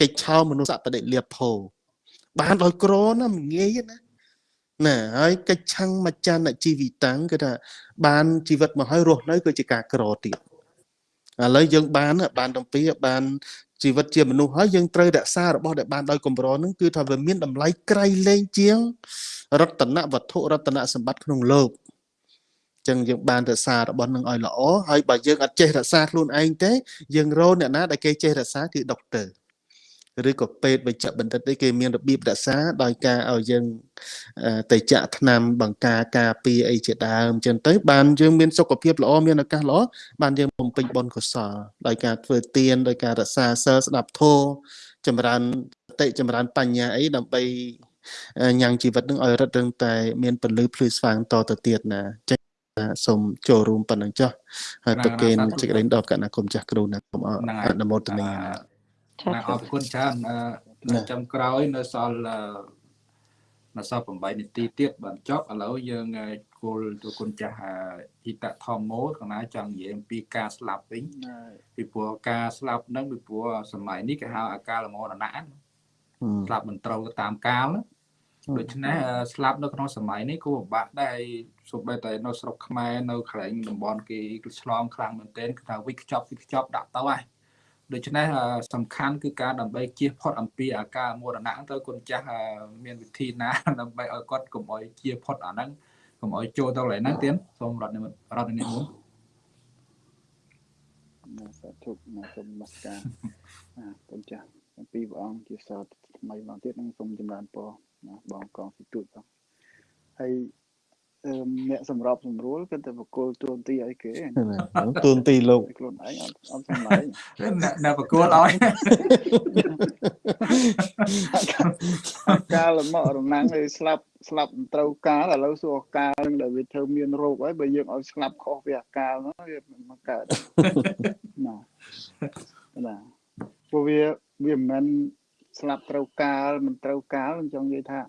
កិច្ចឆោមនុស្សបដិលាភោបានដោយក្រណាមិនងាយណាណាហើយកិច្ចឆੰងមច្ចានជីវិតាំងគឺថាបានជីវិតមកហើយរស់នៅគឺជាការក្រទៀតឥឡូវយើងបានបានតំពីបានជីវិតជាមនុស្សហើយយើងត្រូវរក្សារបស់ដែលបានដោយកម្រនឹងគឺថាវាមានតម្លៃក្រៃលែងជាងរតនវត្ថុរតនសម្បត្តិក្នុងលោក ចឹងយើងបានរក្សារបស់នឹងឲ្យល្អហើយបើយើងអត់ចេះរក្សាខ្លួនឯងទេយើងរកអ្នកណាដែលគេចេះរក្សាគឺដុកទ័រឬក៏ពេទ្យវេជ្ជបណ្ឌិតទេគេមានរបៀបរក្សាដោយការឲ្យយើងទៅចាក់ថ្នាំបង្ការការពារអីជាដើមចឹងទៅបានយើងមានសុខភាពល្អមានឱកាសល្អបានយើងបំពេញបុណ្យកុសលដោយការធ្វើទានដោយការរក្សាសិលស្ដាប់ធម៌ចម្រើនសតិចម្រើនបញ្ញាអីដើម្បីញ៉ាំងជីវិតនឹងឲ្យរឹតរឹងតែមានពលឺភ្លឺស្វាងតទៅទៀតណាចឹង សូមចូលរួមប៉ុណ្ណឹងចុះហើយប្រកេនសេចក្តីដល់គណៈគុំចាស់គ្រូណាគុំអនុមោទនាណាអរគុណច្រើននៅចំក្រោយនៅសល់នៅសល់8នាទីទៀតបានចប់ឥឡូវយើងគោលទៅគុណចាស់អ៊ីតធម្មោកណាចង់និយាយអំពីការស្លាប់វិញពីព្រោះការស្លាប់ហ្នឹងពីព្រោះសម័យនេះគេហៅអាកាលមរណៈស្លាប់មិនត្រូវតាមកាល ដូច្នេះស្លាប់នៅក្នុងសម័យនេះគួរពិបាកដែរសូម្បីតែនៅស្រុកខ្មែរនៅកន្លែងតំបន់គេឆ្លងខ្លាំងមែនទែនគឺថាវិកខ្ចប់វិកខ្ចប់ដាក់ទៅហើយដូច្នេះសំខាន់គឺការដើម្បីជៀសផុតអំពីអាការមរណៈទៅគុណចាស់មានវិធីណាដើម្បីឲ្យគាត់កុំឲ្យជៀសផុតអាហ្នឹងកុំឲ្យចូលទៅកន្លែងហ្នឹងទៀតសូមរដ្ឋនិមត្តរដ្ឋនិមន្តណាសាធុណាសូមនមស្ការគុណចាស់ទាំងពីរព្រះអង្គជាសតថ្មីមកទៀតនឹងសូមចម្រើនពរ ណាបងកងសិទូចបងហើយអ្នកសម្របសម្រួលគឺតែបកគលទួនទីឲ្យគេទួនទីលោកខ្លួនឯងអត់អត់សំឡេងអ្នកបកគលឲ្យកាលមករណាំងឲ្យស្លាប់ស្លាប់ត្រូវកាលឥឡូវសួរកាលនឹងដែលវាធ្វើមានរោគហើយបើយើងឲ្យស្លាប់ខុសវាកាលហ្នឹងវាមកកើតណាណាព្រោះវាវាមិនមែន ស្លាប់ត្រូវកាលមិនត្រូវកាលអញ្ចឹងនិយាយថា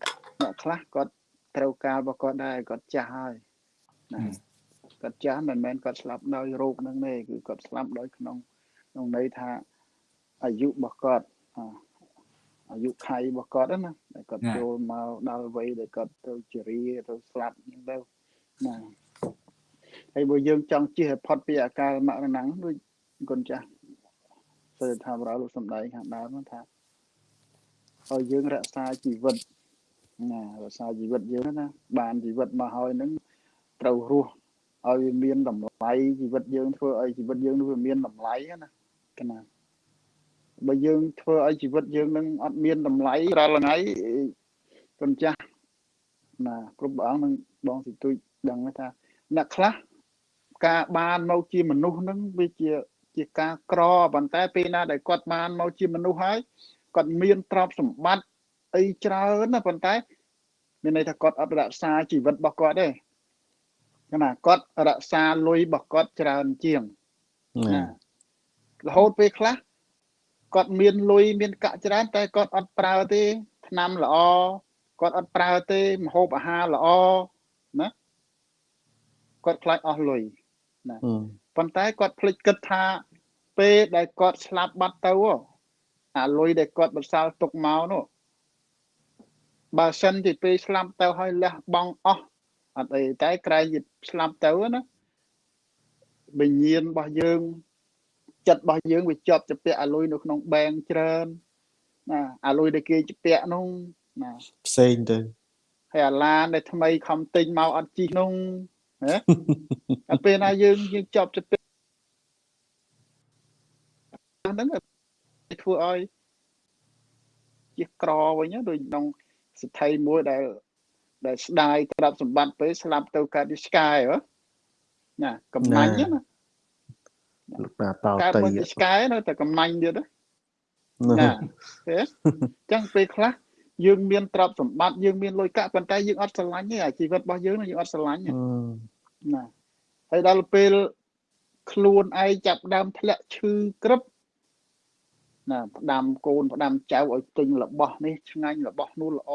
អ្នកខ្លះគាត់ត្រូវការរបស់គាត់ដែរគាត់ចាស់ហើយណាគាត់ចាស់មិនមែនគាត់ស្លាប់ដោយរោគហ្នឹងទេគឺគាត់ស្លាប់ដោយក្នុងក្នុងន័យថាអាយុរបស់គាត់អាយុខៃរបស់គាត់ណាដែលគាត់ចូលមកដល់វ័យដែលគាត់ទៅជរាទៅស្លាប់ហ្នឹងទៅណាហើយបើយើងចង់ជិះឲ្យផុតពីអាការមរណៈដូចគុណចាស់សេដ្ឋាបរោលោកសំដែងខាងដើមថា ឲ្យយើងរក្សាជីវិតណារក្សាជីវិតយើងណាបានជីវិតមកហើយនឹងត្រូវរស់ឲ្យវាមានតម្លៃជីវិតយើងធ្វើឲ្យជីវិតយើងនោះវាមានតម្លៃណាកណាបើយើងធ្វើឲ្យជីវិតយើងនឹងអត់មានតម្លៃរាល់ថ្ងៃគុណចាស់ណាគ្រប់ព្រះអង្គនឹងបងសិទុយដឹងថាអ្នកខ្លះការបានមកជាមនុស្សនឹងវាជាជាការក្រប៉ុន្តែពេលណាដែលគាត់បានមកជាមនុស្សហើយ គាត់មានទ្រព្យសម្បត្តិអីច្រើនណាប៉ុន្តែ មានន័យថាគាត់អត់រក្សាជីវិតរបស់គាត់ទេណាគាត់រក្សាលុយរបស់គាត់ច្រើនជាងណារហូតពេលខ្លះគាត់មានលុយមានកាក់ច្រើន តែគាត់អត់ប្រើទេឆ្នាំល្អគាត់អត់ប្រើទេម្ហូបអាហារល្អណាគាត់ខ្លាចអស់លុយហឹមប៉ុន្តែគាត់ភ្លេចគិតថាពេលដែលគាត់ស្លាប់បាត់ទៅហ៎ អាលុយដែលគាត់បន្សល់ទុកមកនោះបើសិនជាពេលស្លាប់ទៅហើយលះបង់អស់អត់អីតែក្រែងជាស្លាប់ទៅណាវិញ្ញាណរបស់យើងចិត្តរបស់យើងវាជាប់ជាពាក់អាលុយនៅក្នុងបែងច្រើនណាអាលុយដែលគេជាពាក់នោះណាផ្សេងទៅហើយអាឡានដែលថ្មីខំទិញមកអត់ជីនោះណាតែពេលណាយើងយើងជាប់ជាពាក់ហ្នឹង ធ្វើឲ្យជាក្រវិញណាដូចក្នុងសិទ្ធិមួយដែលដែលស្ដាយទ្រព្យសម្បត្តិពេលស្លាប់ទៅកើតជាឆ្កែហ៎ណាកំណាញ់ណាលោកតាតោកើតតៃមកជាឆ្កែនៅតែកំណាញ់ទៀតណាណាណាទេអញ្ចឹងពេលខ្លះយើងមានទ្រព្យសម្បត្តិយើងមានលុយកាក់ប៉ុន្តែយើងអត់ស្រឡាញ់ទេអាជីវិតរបស់យើងហ្នឹងយើងអត់ស្រឡាញ់ទេហឹមណាហើយដល់ពេលខ្លួនឯងចាប់ផ្ដើមធ្លាក់ឈឺក្រឹប ណាផ្ដាំកូនផ្ដាំចៅឲ្យទិញរបស់នេះឆ្ងាញ់របស់នោះល្អ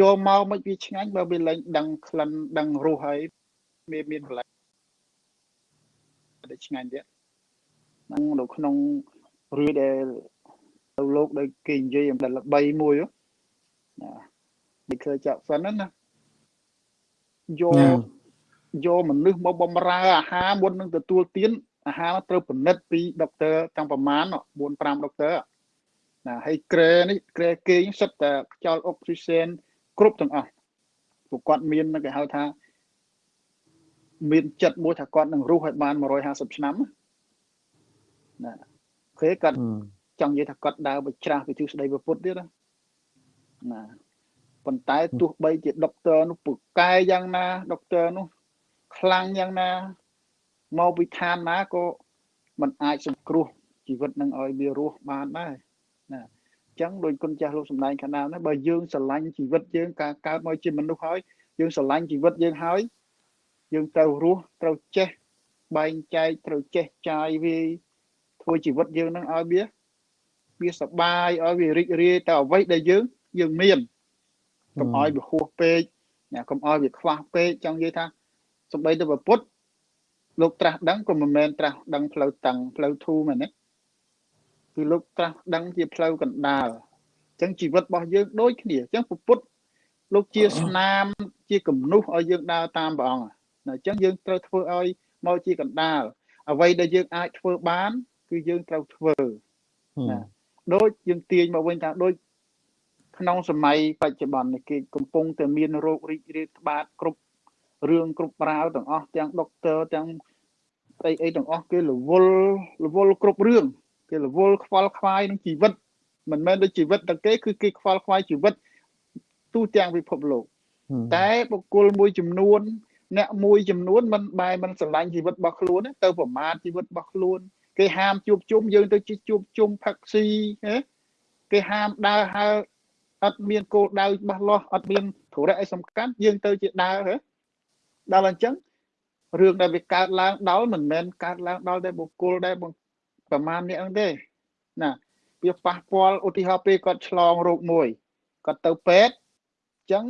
យកមកមិនវាឆ្ងាញ់បើវាលែងដឹងក្លិនដឹងរសហើយមានមានកន្លែងដែលឆ្ងាញ់ទៀតហ្នឹងនៅក្នុងរឿងដែលទៅលោកដែលគេនិយាយអំពីល្បីមួយហ៎ណានេះគឺចាក់សិនហ្នឹងណាយកណាយកមនុស្សមកបំរើអាហារមុននឹងទទួលទាន អាហារត្រូវពិនិត្យពីដុកទ័រទាំងប្រមាណ4 5ដុកទ័រណាហើយក្រែនេះក្រែគេងសិតតែខ្យល់អុកស៊ីសែនគ្រប់ទាំងអស់ពួកគាត់មានគេហៅថាមានចិត្តមួយថាគាត់នឹងរស់ឲ្យបាន150ឆ្នាំណាគេគាត់ហឹមចង់និយាយថាគាត់ដើរបច្រាស់វិទ្យុស្ដីប្រពុតទៀតណាណាប៉ុន្តែទោះបីជាដុកទ័រនោះពូកែយ៉ាងណាដុកទ័រនោះខ្លាំងយ៉ាងណា មកពីឋានណាក៏มันអាចសង្គ្រោះជីវិតនឹងឲ្យវារស់បានដែរណាអញ្ចឹងដោយគុណចាស់លោកសំដែងខាងដើមហ្នឹងបើយើងស្រឡាញ់ជីវិតយើងការកើតមកជាមនុស្សហើយយើងស្រឡាញ់ជីវិតយើងហើយយើងត្រូវរស់ត្រូវចេះបែងចែកត្រូវចេះចាយវាយធ្វើជីវិតយើងនឹងឲ្យវាវាសប្បាយឲ្យវារីករាយតែអ្វីដែលយើងយើងមានកុំឲ្យវាហួសពេកណាកុំឲ្យវាខ្វះពេកចង់និយាយថាសំបីទៅប្រពុត លោកត្រាស់ដឹងក៏មិនមែនត្រាស់ដឹងផ្លូវតឹងផ្លូវធូរមែនទេគឺលោកត្រាស់ដឹងជាផ្លូវកណ្ដាលអញ្ចឹងជីវិតរបស់យើងដូចគ្នាអញ្ចឹងប្រពុតលោកជាស្នាមជាគំនុះឲ្យយើងដើរតាមព្រះអង្គណាអញ្ចឹងយើងត្រូវធ្វើឲ្យមកជាកណ្ដាលអ្វីដែលយើងអាចធ្វើបាន គឺយើងត្រូវធ្វើហឹមណាដូចយើងទាញមកវិញថាដូចក្នុងសម័យបច្ចុប្បន្ននេះគេកំពុងតែមានโรគរីករាលត្បាតគ្រប់ រឿងគ្រប់ប្រាវទាំងអស់ទាំងដុកទ័រទាំងអីអីទាំងអស់គេរវល់រវល់គ្រប់រឿងគេរវល់ខ្វល់ខ្វាយនឹងជីវិតមិនមែនដូចជីវិតតែគេគឺគេខ្វល់ខ្វាយជីវិតទូទាំងពិភពលោកហឹមតែបុគ្គលមួយចំនួន អ្នកមួយចំនួនមិនបែរមិនស្រឡាញ់ជីវិតរបស់ខ្លួនទេទៅប្រមាថជីវិតរបស់ខ្លួន គេហាមជួបជុំយើងទៅជួបជុំផឹកស៊ីហ៎គេហាមដើរហើរអត់មានគោលដៅច្បាស់លាស់អត់មានធុរៈអីសំខាន់យើងទៅជាដើរហ៎ ដល់អញ្ចឹងរឿងដែលវាកើតឡើងដល់មិនមែនកើតឡើងដល់តែបុគ្គលដែលបង្ប្រមាណនេះអង្គទេណាវាប៉ះពាល់ឧទាហរណ៍ពេលគាត់ឆ្លងរោគមួយគាត់ទៅពេទ្យអញ្ចឹង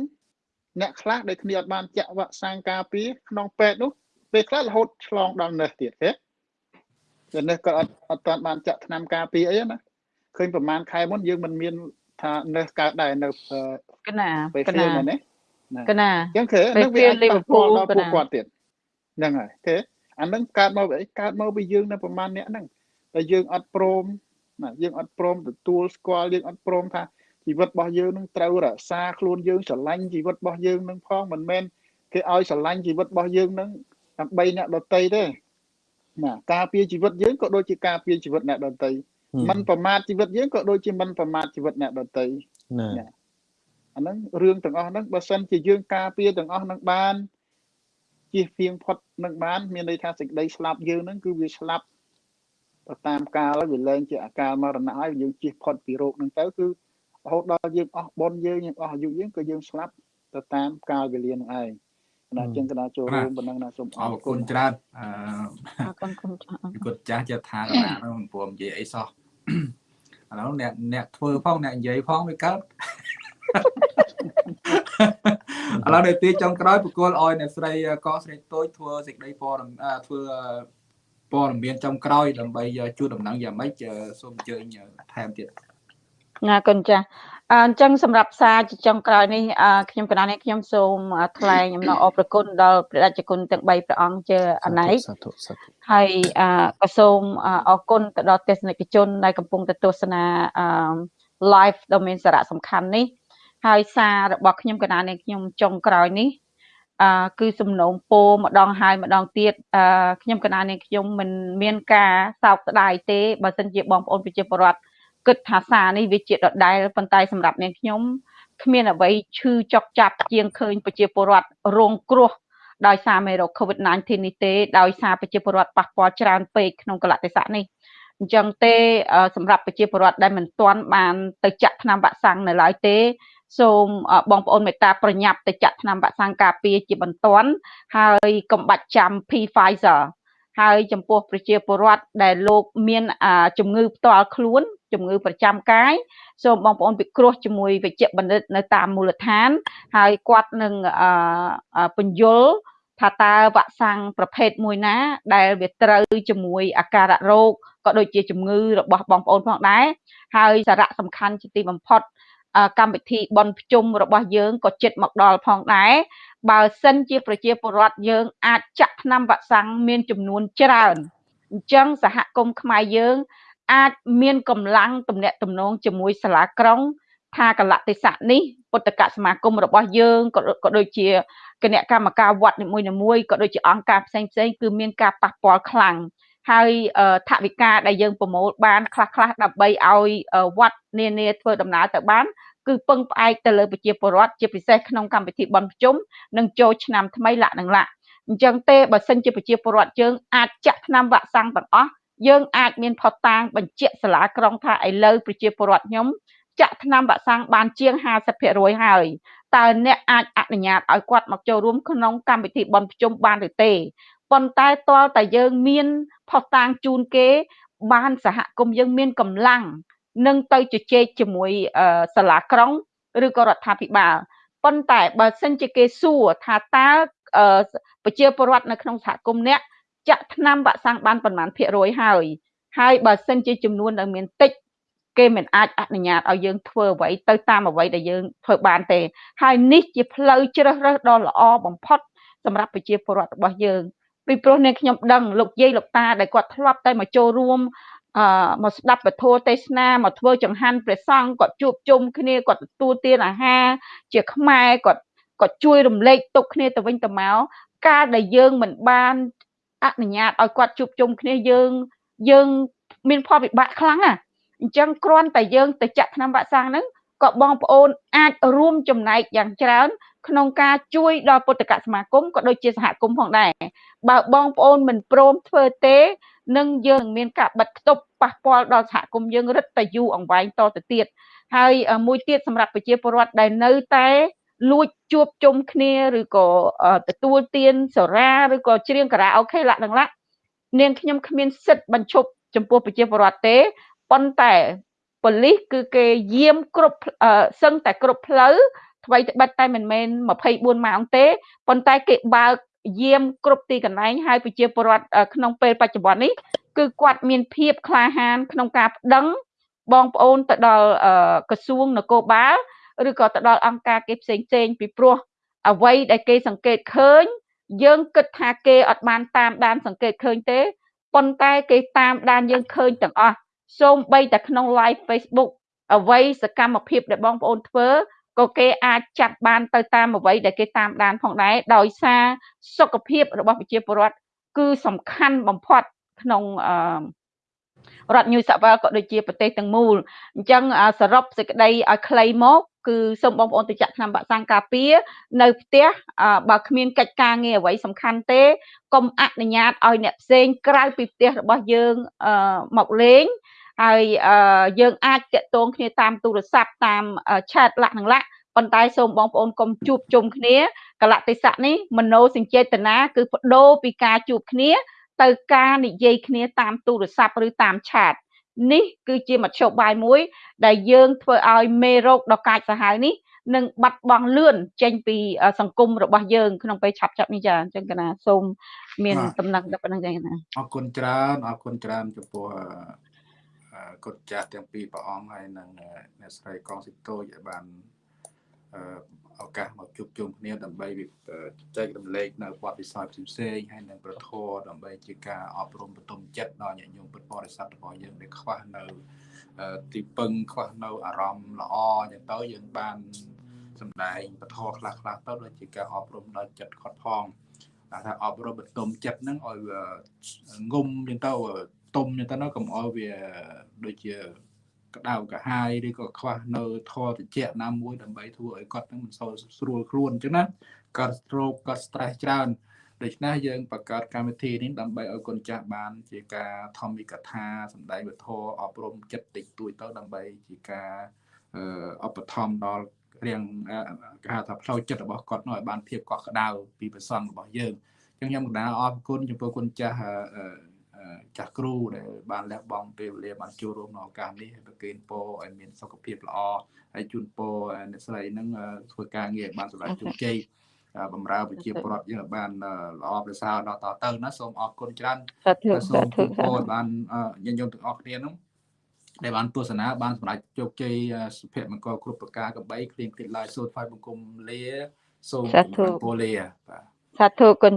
អ្នកខ្លះដែលគ្នាអត់បានចាក់វ៉ាក់សាំងការពារក្នុងពេទ្យនោះពេលខ្លះរហូតឆ្លងដល់នេះទៀតទេតែនេះគាត់អត់អត់ទាន់បានចាក់ថ្នាំការពារអីណាឃើញប្រហែលខែមុនយើងមិនមានថានៅកើតដែរនៅកណាពេលកហ្វៀណាលមែនទេ កណាអញ្ចឹងគឺពេលនឹងវាអាចហ្វៀលប៉ះពាល់ Liverpool ដល់ពួកកណាគាត់ទៀតហ្នឹងហើយទេអានឹងកើតមកពីអីកើតមកពីយើងនៅប្រហែលអ្នកហ្នឹងតែយើងអត់ព្រមណាយើងអត់ព្រមទទួលស្គាល់យើងអត់ព្រមថាជីវិតរបស់យើងនឹងត្រូវរក្សាខ្លួនយើងស្រឡាញ់ជីវិតរបស់យើងនឹងផងមិនមែនគេឲ្យស្រឡាញ់ជីវិតរបស់យើងនឹងដើម្បីអ្នកដតីទេណាការពារជីវិតយើងក៏ដូចជាការពារជីវិតអ្នកដតីមិនប្រមាថជីវិតយើងក៏ដូចជាមិនប្រមាថជីវិតអ្នកដទៃណាណា អាហ្នឹងរឿងទាំងអស់ហ្នឹងបើសិនជាយើងការពារទាំងអស់ហ្នឹងបានជៀសវាងផុតនឹងបានមានន័យថាសេចក្តីស្លាប់យើងហ្នឹងគឺវាស្លាប់ទៅតាមកាលហើយវាលែងជាអាកាលមរណៈហើយយើងជៀសផុតពីโรគហ្នឹងទៅគឺរហូតដល់យើងអស់បុណ្យយើងយើងអស់អាយុយើងក៏យើងស្លាប់ទៅតាមកាលវេលាហ្នឹងឯងណាអញ្ចឹងកណាចូលរួមប៉ុណ្ណឹងណាសូមអរគុណច្រើនអអរគុណគុណចាស់ឺគុណចាស់ចិត្តថាកណានោះមិនព្រមនិយាយអីសោះឥឡូវអ្នកអ្នកធ្វើផងអ្នកនិយាយផងវាកើត ឥឡូវដល់ទីចុងក្រោយបកគលឲ្យអ្នកស្រីកស្រីតូចធ្វើសេចក្តីព័ត៌មានធ្វើព័ត៌មានចុងក្រោយដើម្បីជួនដំណឹងយ៉ាងម៉េចសូមអញ្ជើញថែមទៀតណាគុណចាអញ្ចឹងសម្រាប់សារចុងក្រោយនេះខ្ញុំកណានេះខ្ញុំសូមថ្លែងអំណរអរព្រគុណដល់ព្រះរាជគុណទាំង3ព្រះអង្គជាអនេកហើយក៏សូមអរគុណទៅដល់ទស្សនិកជនដែលកំពុងទៅទស្សនា live ដ៏មានសារៈសំខាន់នេះ ហើយសាររបស់ខ្ញុំកណានេះខ្ញុំចុងក្រោយនេះអឺគឺសំណូមពរម្ដងហើយម្ដងទៀតអឺខ្ញុំកណានេះខ្ញុំមិនមានការសោកស្ដាយទេបើសិនជាបងប្អូនប្រជាពលរដ្ឋគិតថាសារនេះវាជាដដែលប៉ុន្តែសម្រាប់នាងខ្ញុំគ្មានអ្វីឈឺចុកចាប់ជាងឃើញប្រជាពលរដ្ឋរងគ្រោះដោយសារមេរោគ COVID-19 នេះទេដោយសារប្រជាពលរដ្ឋប៉ះពាល់ច្រើនពេកក្នុងកលៈទេសៈនេះអញ្ចឹងទេសម្រាប់ប្រជាពលរដ្ឋដែលមិនទាន់បានទៅចាក់ថ្នាំវ៉ាក់សាំងនៅឡើយទេ សូមបងប្អូនមេត្តាប្រញាប់ទៅចាក់ថ្នាំវ៉ាក់សាំងការពារជាបន្ទាន់ហើយកុំបាច់ចាំ P Pfizer ហើយចំពោះប្រជាពលរដ្ឋដែលលោកមានជំងឺផ្ទាល់ខ្លួនជំងឺប្រចាំកាយសូមបងប្អូនពិគ្រោះជាមួយវិជ្ជបណ្ឌិតនៅតាមមូលដ្ឋាន ហើយគាត់នឹងពន្យល់ថាតើវ៉ាក់សាំងប្រភេទមួយណា ដែលវាត្រូវជាមួយអាការៈរោគក៏ដូចជាជំងឺរបស់បងប្អូនផងដែរហើយសារៈសំខាន់ជាទីបំផុត កម្មវិធីបន់ភ្ជុំរបស់យើងក៏ចិត្តមកដល់ផងដែរបើសិនជាប្រជាពលរដ្ឋយើងអាចចាក់ថ្នាំវ៉ាក់សាំងមានចំនួនច្រើនអញ្ចឹងសហគមន៍ខ្មែរយើង អាចមានកម្លាំងទំនាក់ទំនងជាមួយសាលាក្រុង ថាកលតិស័កនេះពុទ្ធកសមាគមរបស់យើងក៏ដូចជាគណៈកម្មការវត្តនីមួយៗក៏ដូចជាអង្គការផ្សេងផ្សេងគឺមានការប៉ះពាល់ខ្លាំងហើយថវិកាដែលយើងប្រមូលបានខ្លះខ្លះដើម្បីឲ្យវត្តនានាធ្វើដំណើរទៅបាន គឺពឹងផ្អែកទៅលើប្រជាពលរដ្ឋជាពិសេសក្នុងកម្មវិធីបន់ប្រជុំនិងចូលឆ្នាំថ្មីលក្ខនឹងលក្ខអញ្ចឹងទេបើសិនជាប្រជាពលរដ្ឋយើងអាចចាក់ថ្នាំវ៉ាក់សាំងទាំងអស់យើងអាចមានផុតតាងបញ្ជាក់សាលាក្រុងថាឥឡូវប្រជាពលរដ្ឋខ្ញុំចាក់ថ្នាំវ៉ាក់សាំងបានជាង50%ហើយតើអ្នកអាចអនុញ្ញាតឲ្យគាត់មកចូលរួមក្នុងកម្មវិធីបន់ប្រជុំបានឬទេប៉ុន្តែតើតែយើងមានផុសតាងជូនគេបានសហគមន៍យើងមានកម្លាំង នឹងទៅជជែកជាមួយសាលាក្រុងឬក៏រដ្ឋាភិបាលប៉ុន្តែបើសិនជាគេសួរថាតើប្រជាពលរដ្ឋនៅក្នុងសហគមន៍អ្នកចាក់ថ្នាំវ៉ាក់សាំងបានប៉ុន្មានភាគរយហើយហើយបើសិនជាចំនួនដែលមានតិចគេមិនអាចអនុញ្ញាតឲ្យយើងធ្វើអ្វីទៅតាមអ្វីដែលយើងធ្វើបានទេ ហើយនេះជាផ្លូវជ្រើសរើសដ៏ល្អបំផុតសម្រាប់ប្រជាពលរដ្ឋរបស់យើងពីព្រោះនាងខ្ញុំដឹងលោកយាយលោកតាដែលគាត់ធ្លាប់តែមកចូលរួម អឺមកស្ដាប់ពធទេសនាមកធ្វើចង្ហាន់ព្រះសង្ឃគាត់ជួបជុំគ្នាគាត់ទទួលទានអាហារជាខ្មែរគាត់គាត់ជួយរំលែកទុកគ្នាទៅវិញទៅមកការដែលយើងមិនបានអនុញ្ញាតឲ្យគាត់ជួបជុំគ្នាយើងយើងមានផលវិបាកខ្លាំងណាអញ្ចឹងគ្រាន់តែយើងទៅចាក់ថ្នាំវ៉ាក់សាំងហ្នឹងក៏បងប្អូនអាចរួមចំណែកយ៉ាងច្រើន ក្នុងការជួយដល់ពុទ្ធកសមាគមក៏ដូចជាសហគមន៍ផងដែរបើបងប្អូនមិនព្រមធ្វើទេ នឹងយើងមានការបិទគប់ប៉ះពាល់ដល់សហគមន៍យើងរឹតតែយូរអង្វែងតទៅទៀតហើយមួយទៀតសម្រាប់ប្រជាពលរដ្ឋដែលនៅតែលួចជួបជុំគ្នាឬក៏ទទួលទានសេរាឬក៏ច្រៀងការ៉ាអូខេលក្ខណៈនាងខ្ញុំគ្មានសិទ្ធិបញ្ឈប់ចំពោះប្រជាពលរដ្ឋទេប៉ុន្តែប៉ូលីសគឺគេយាមគ្រប់សឹងតែគ្រប់ផ្លូវថ្មីត្បិតតែមិនមែន24ម៉ោងទេប៉ុន្តែគេបើក យាមគ្រប់ទីកន្លែងហើយប្រជាពលរដ្ឋក្នុងពេលបច្ចុប្បន្ននេះគឺគាត់មានភាពក្លាហាន ក្នុងការប្តឹងបងប្អូនទៅដល់ក្រសួងនគរបាលឬក៏ទៅដល់អង្គការគេផ្សេងផ្សេងពីព្រោះអ្វីដែលគេសង្កេតឃើញ យើងគិតថាគេអត់បានតាមដានសង្កេតឃើញទេប៉ុន្តែគេតាមដានយើងឃើញទាំងអស់សូម្បីតែក្នុង live Facebook អ្វីសកម្មភាពដែលបងប្អូនធ្វើ ក៏គេអាចចាត់បានទៅតាមអ្វីដែលគេតាមដានផងដែរដោយសារសុខភាពរបស់ប្រជាពលរដ្ឋគឺសំខាន់បំផុតក្នុងអឺរដ្ឋ New South Wales ក៏ដូចជាប្រទេសទាំងមូលអញ្ចឹងសរុបសេចក្តីឲ្យខ្លីមកគឺសូមបងប្អូនទៅចាក់ថ្នាំវ៉ាក់សាំងការពារនៅផ្ទះបើគ្មានកិច្ចការងារអ្វីសំខាន់ទេកុំអនុញ្ញាតឲ្យអ្នកផ្សេងក្រៅពីផ្ទះរបស់យើងមកលេង ហើយយើងអាចតាក់ទងគ្នាតាមទូរស័ព្ទតាមឆាតលក្ខនឹងលក្ខប៉ុន្តែសូមបងប្អូនកុំជួបជុំគ្នាកលៈទេសៈនេះមโนសញ្ចេតនាគឺបដូរពីការជួបគ្នា ទៅការនិយាយគ្នាតាមទូរស័ព្ទឬតាមឆាតនេះគឺជាមធ្យោបាយមួយ ដែលយើងធ្វើឲ្យមេរោគដ៏កាចសាហាវនេះនឹងបាត់បង់លឿនចេញពីអឺសង្គមរបស់យើង ក្នុងពេលឆាប់ឆាប់នេះចាអញ្ចឹងកណាសូមមានដំណឹងដល់ប៉ុណ្្នឹងចាកណាអរគុណច្រើនអរគុណច្រើនចំពោះអឺអឺ គុណចាស់ទាំងពីរព្រះអង្គហើយនិងអឺអ្នកស្រីកងស៊ីតូចឲ្យបានអឺឱកាសមកជួបជុំគ្នាដើម្បីវិអឺចែករំលែកនៅបទពិសោធន៍ផ្សេងៗហើយនិងប្រធរដើម្បីជាការអប់រំបន្ទុំចិត្តដល់ញាតិញោមពុទ្ធបរិស័ទរបស់យើងដែលខ្វះនៅអឺទីពឹងខ្វះនៅអារម្មណ៍ល្អអញ្ចឹងទៅយើងបានសម្ដែងពធខ្លះខ្លះៗទៅដូចជាការអប់រំដល់ចិត្តគាត់ផងតែថាអប់រំបន្ទុំចិត្តហ្នឹងឲ្យវាងុំអញ្ចឹងទៅ ទុំអញ្ចឹងទៅណាកុំឲ្យវាដូចជាក្តៅកាហាយឬក៏ខ្វះនៅធរតិចណាមួយដើម្បីធ្វើឲ្យគាត់ហ្នឹងមិនសូវស្រួលខ្លួនអញ្ចឹងណាគាត់ stroke គាត់ stress ច្រើនដូច្នេះយើងបង្កើតកម្មវិធីនេះដើម្បីឲ្យកូនចាស់បានជាការធម្មិកថាសម្ដែងវធអប់រំចិត្តតិចតួចទៅដើម្បីជាការអឺឧបត្ថម្ភដល់រៀងអឺគេហៅថាផ្លូវចិត្តរបស់គាត់នោះឲ្យបានភាពកក់ក្ដៅពីប្រសងរបស់យើងអញ្ចឹងខ្ញុំកណ្ដាលអរគុណចំពោះគុណចាស់អឺអឺអឺ ចាស់គ្រូដែលបានលះបង់ពេលវេលាបានចូលរួមក្នុងឱកាសនេះហើយប្រគេនពរឲ្យមានសុខភាពល្អហើយជូនពរអ្នកស្រីហ្នឹងអឺធ្វើការងារឲ្យបានសម្រេចជោគជ័យអឺបំរើប្រជាពលរដ្ឋយើងឲ្យបានអឺល្អប្រសើរដល់តទៅណាសូមអរគុណច្រើនសាធុសូសាមធុជូនពរឲ្យបានអឺញាតិញោមទាំងអស់គ្នានោះដែលបានទស្សនាបានសម្រេចជោគជ័យអឺសុភមង្គលគ្រប់ប្រការកបីគ្លៀងគ្លៀតឡើយសូមថ្វាយបង្គំលាសូមសាធុគំរំពរលាបាទសាធុគុណ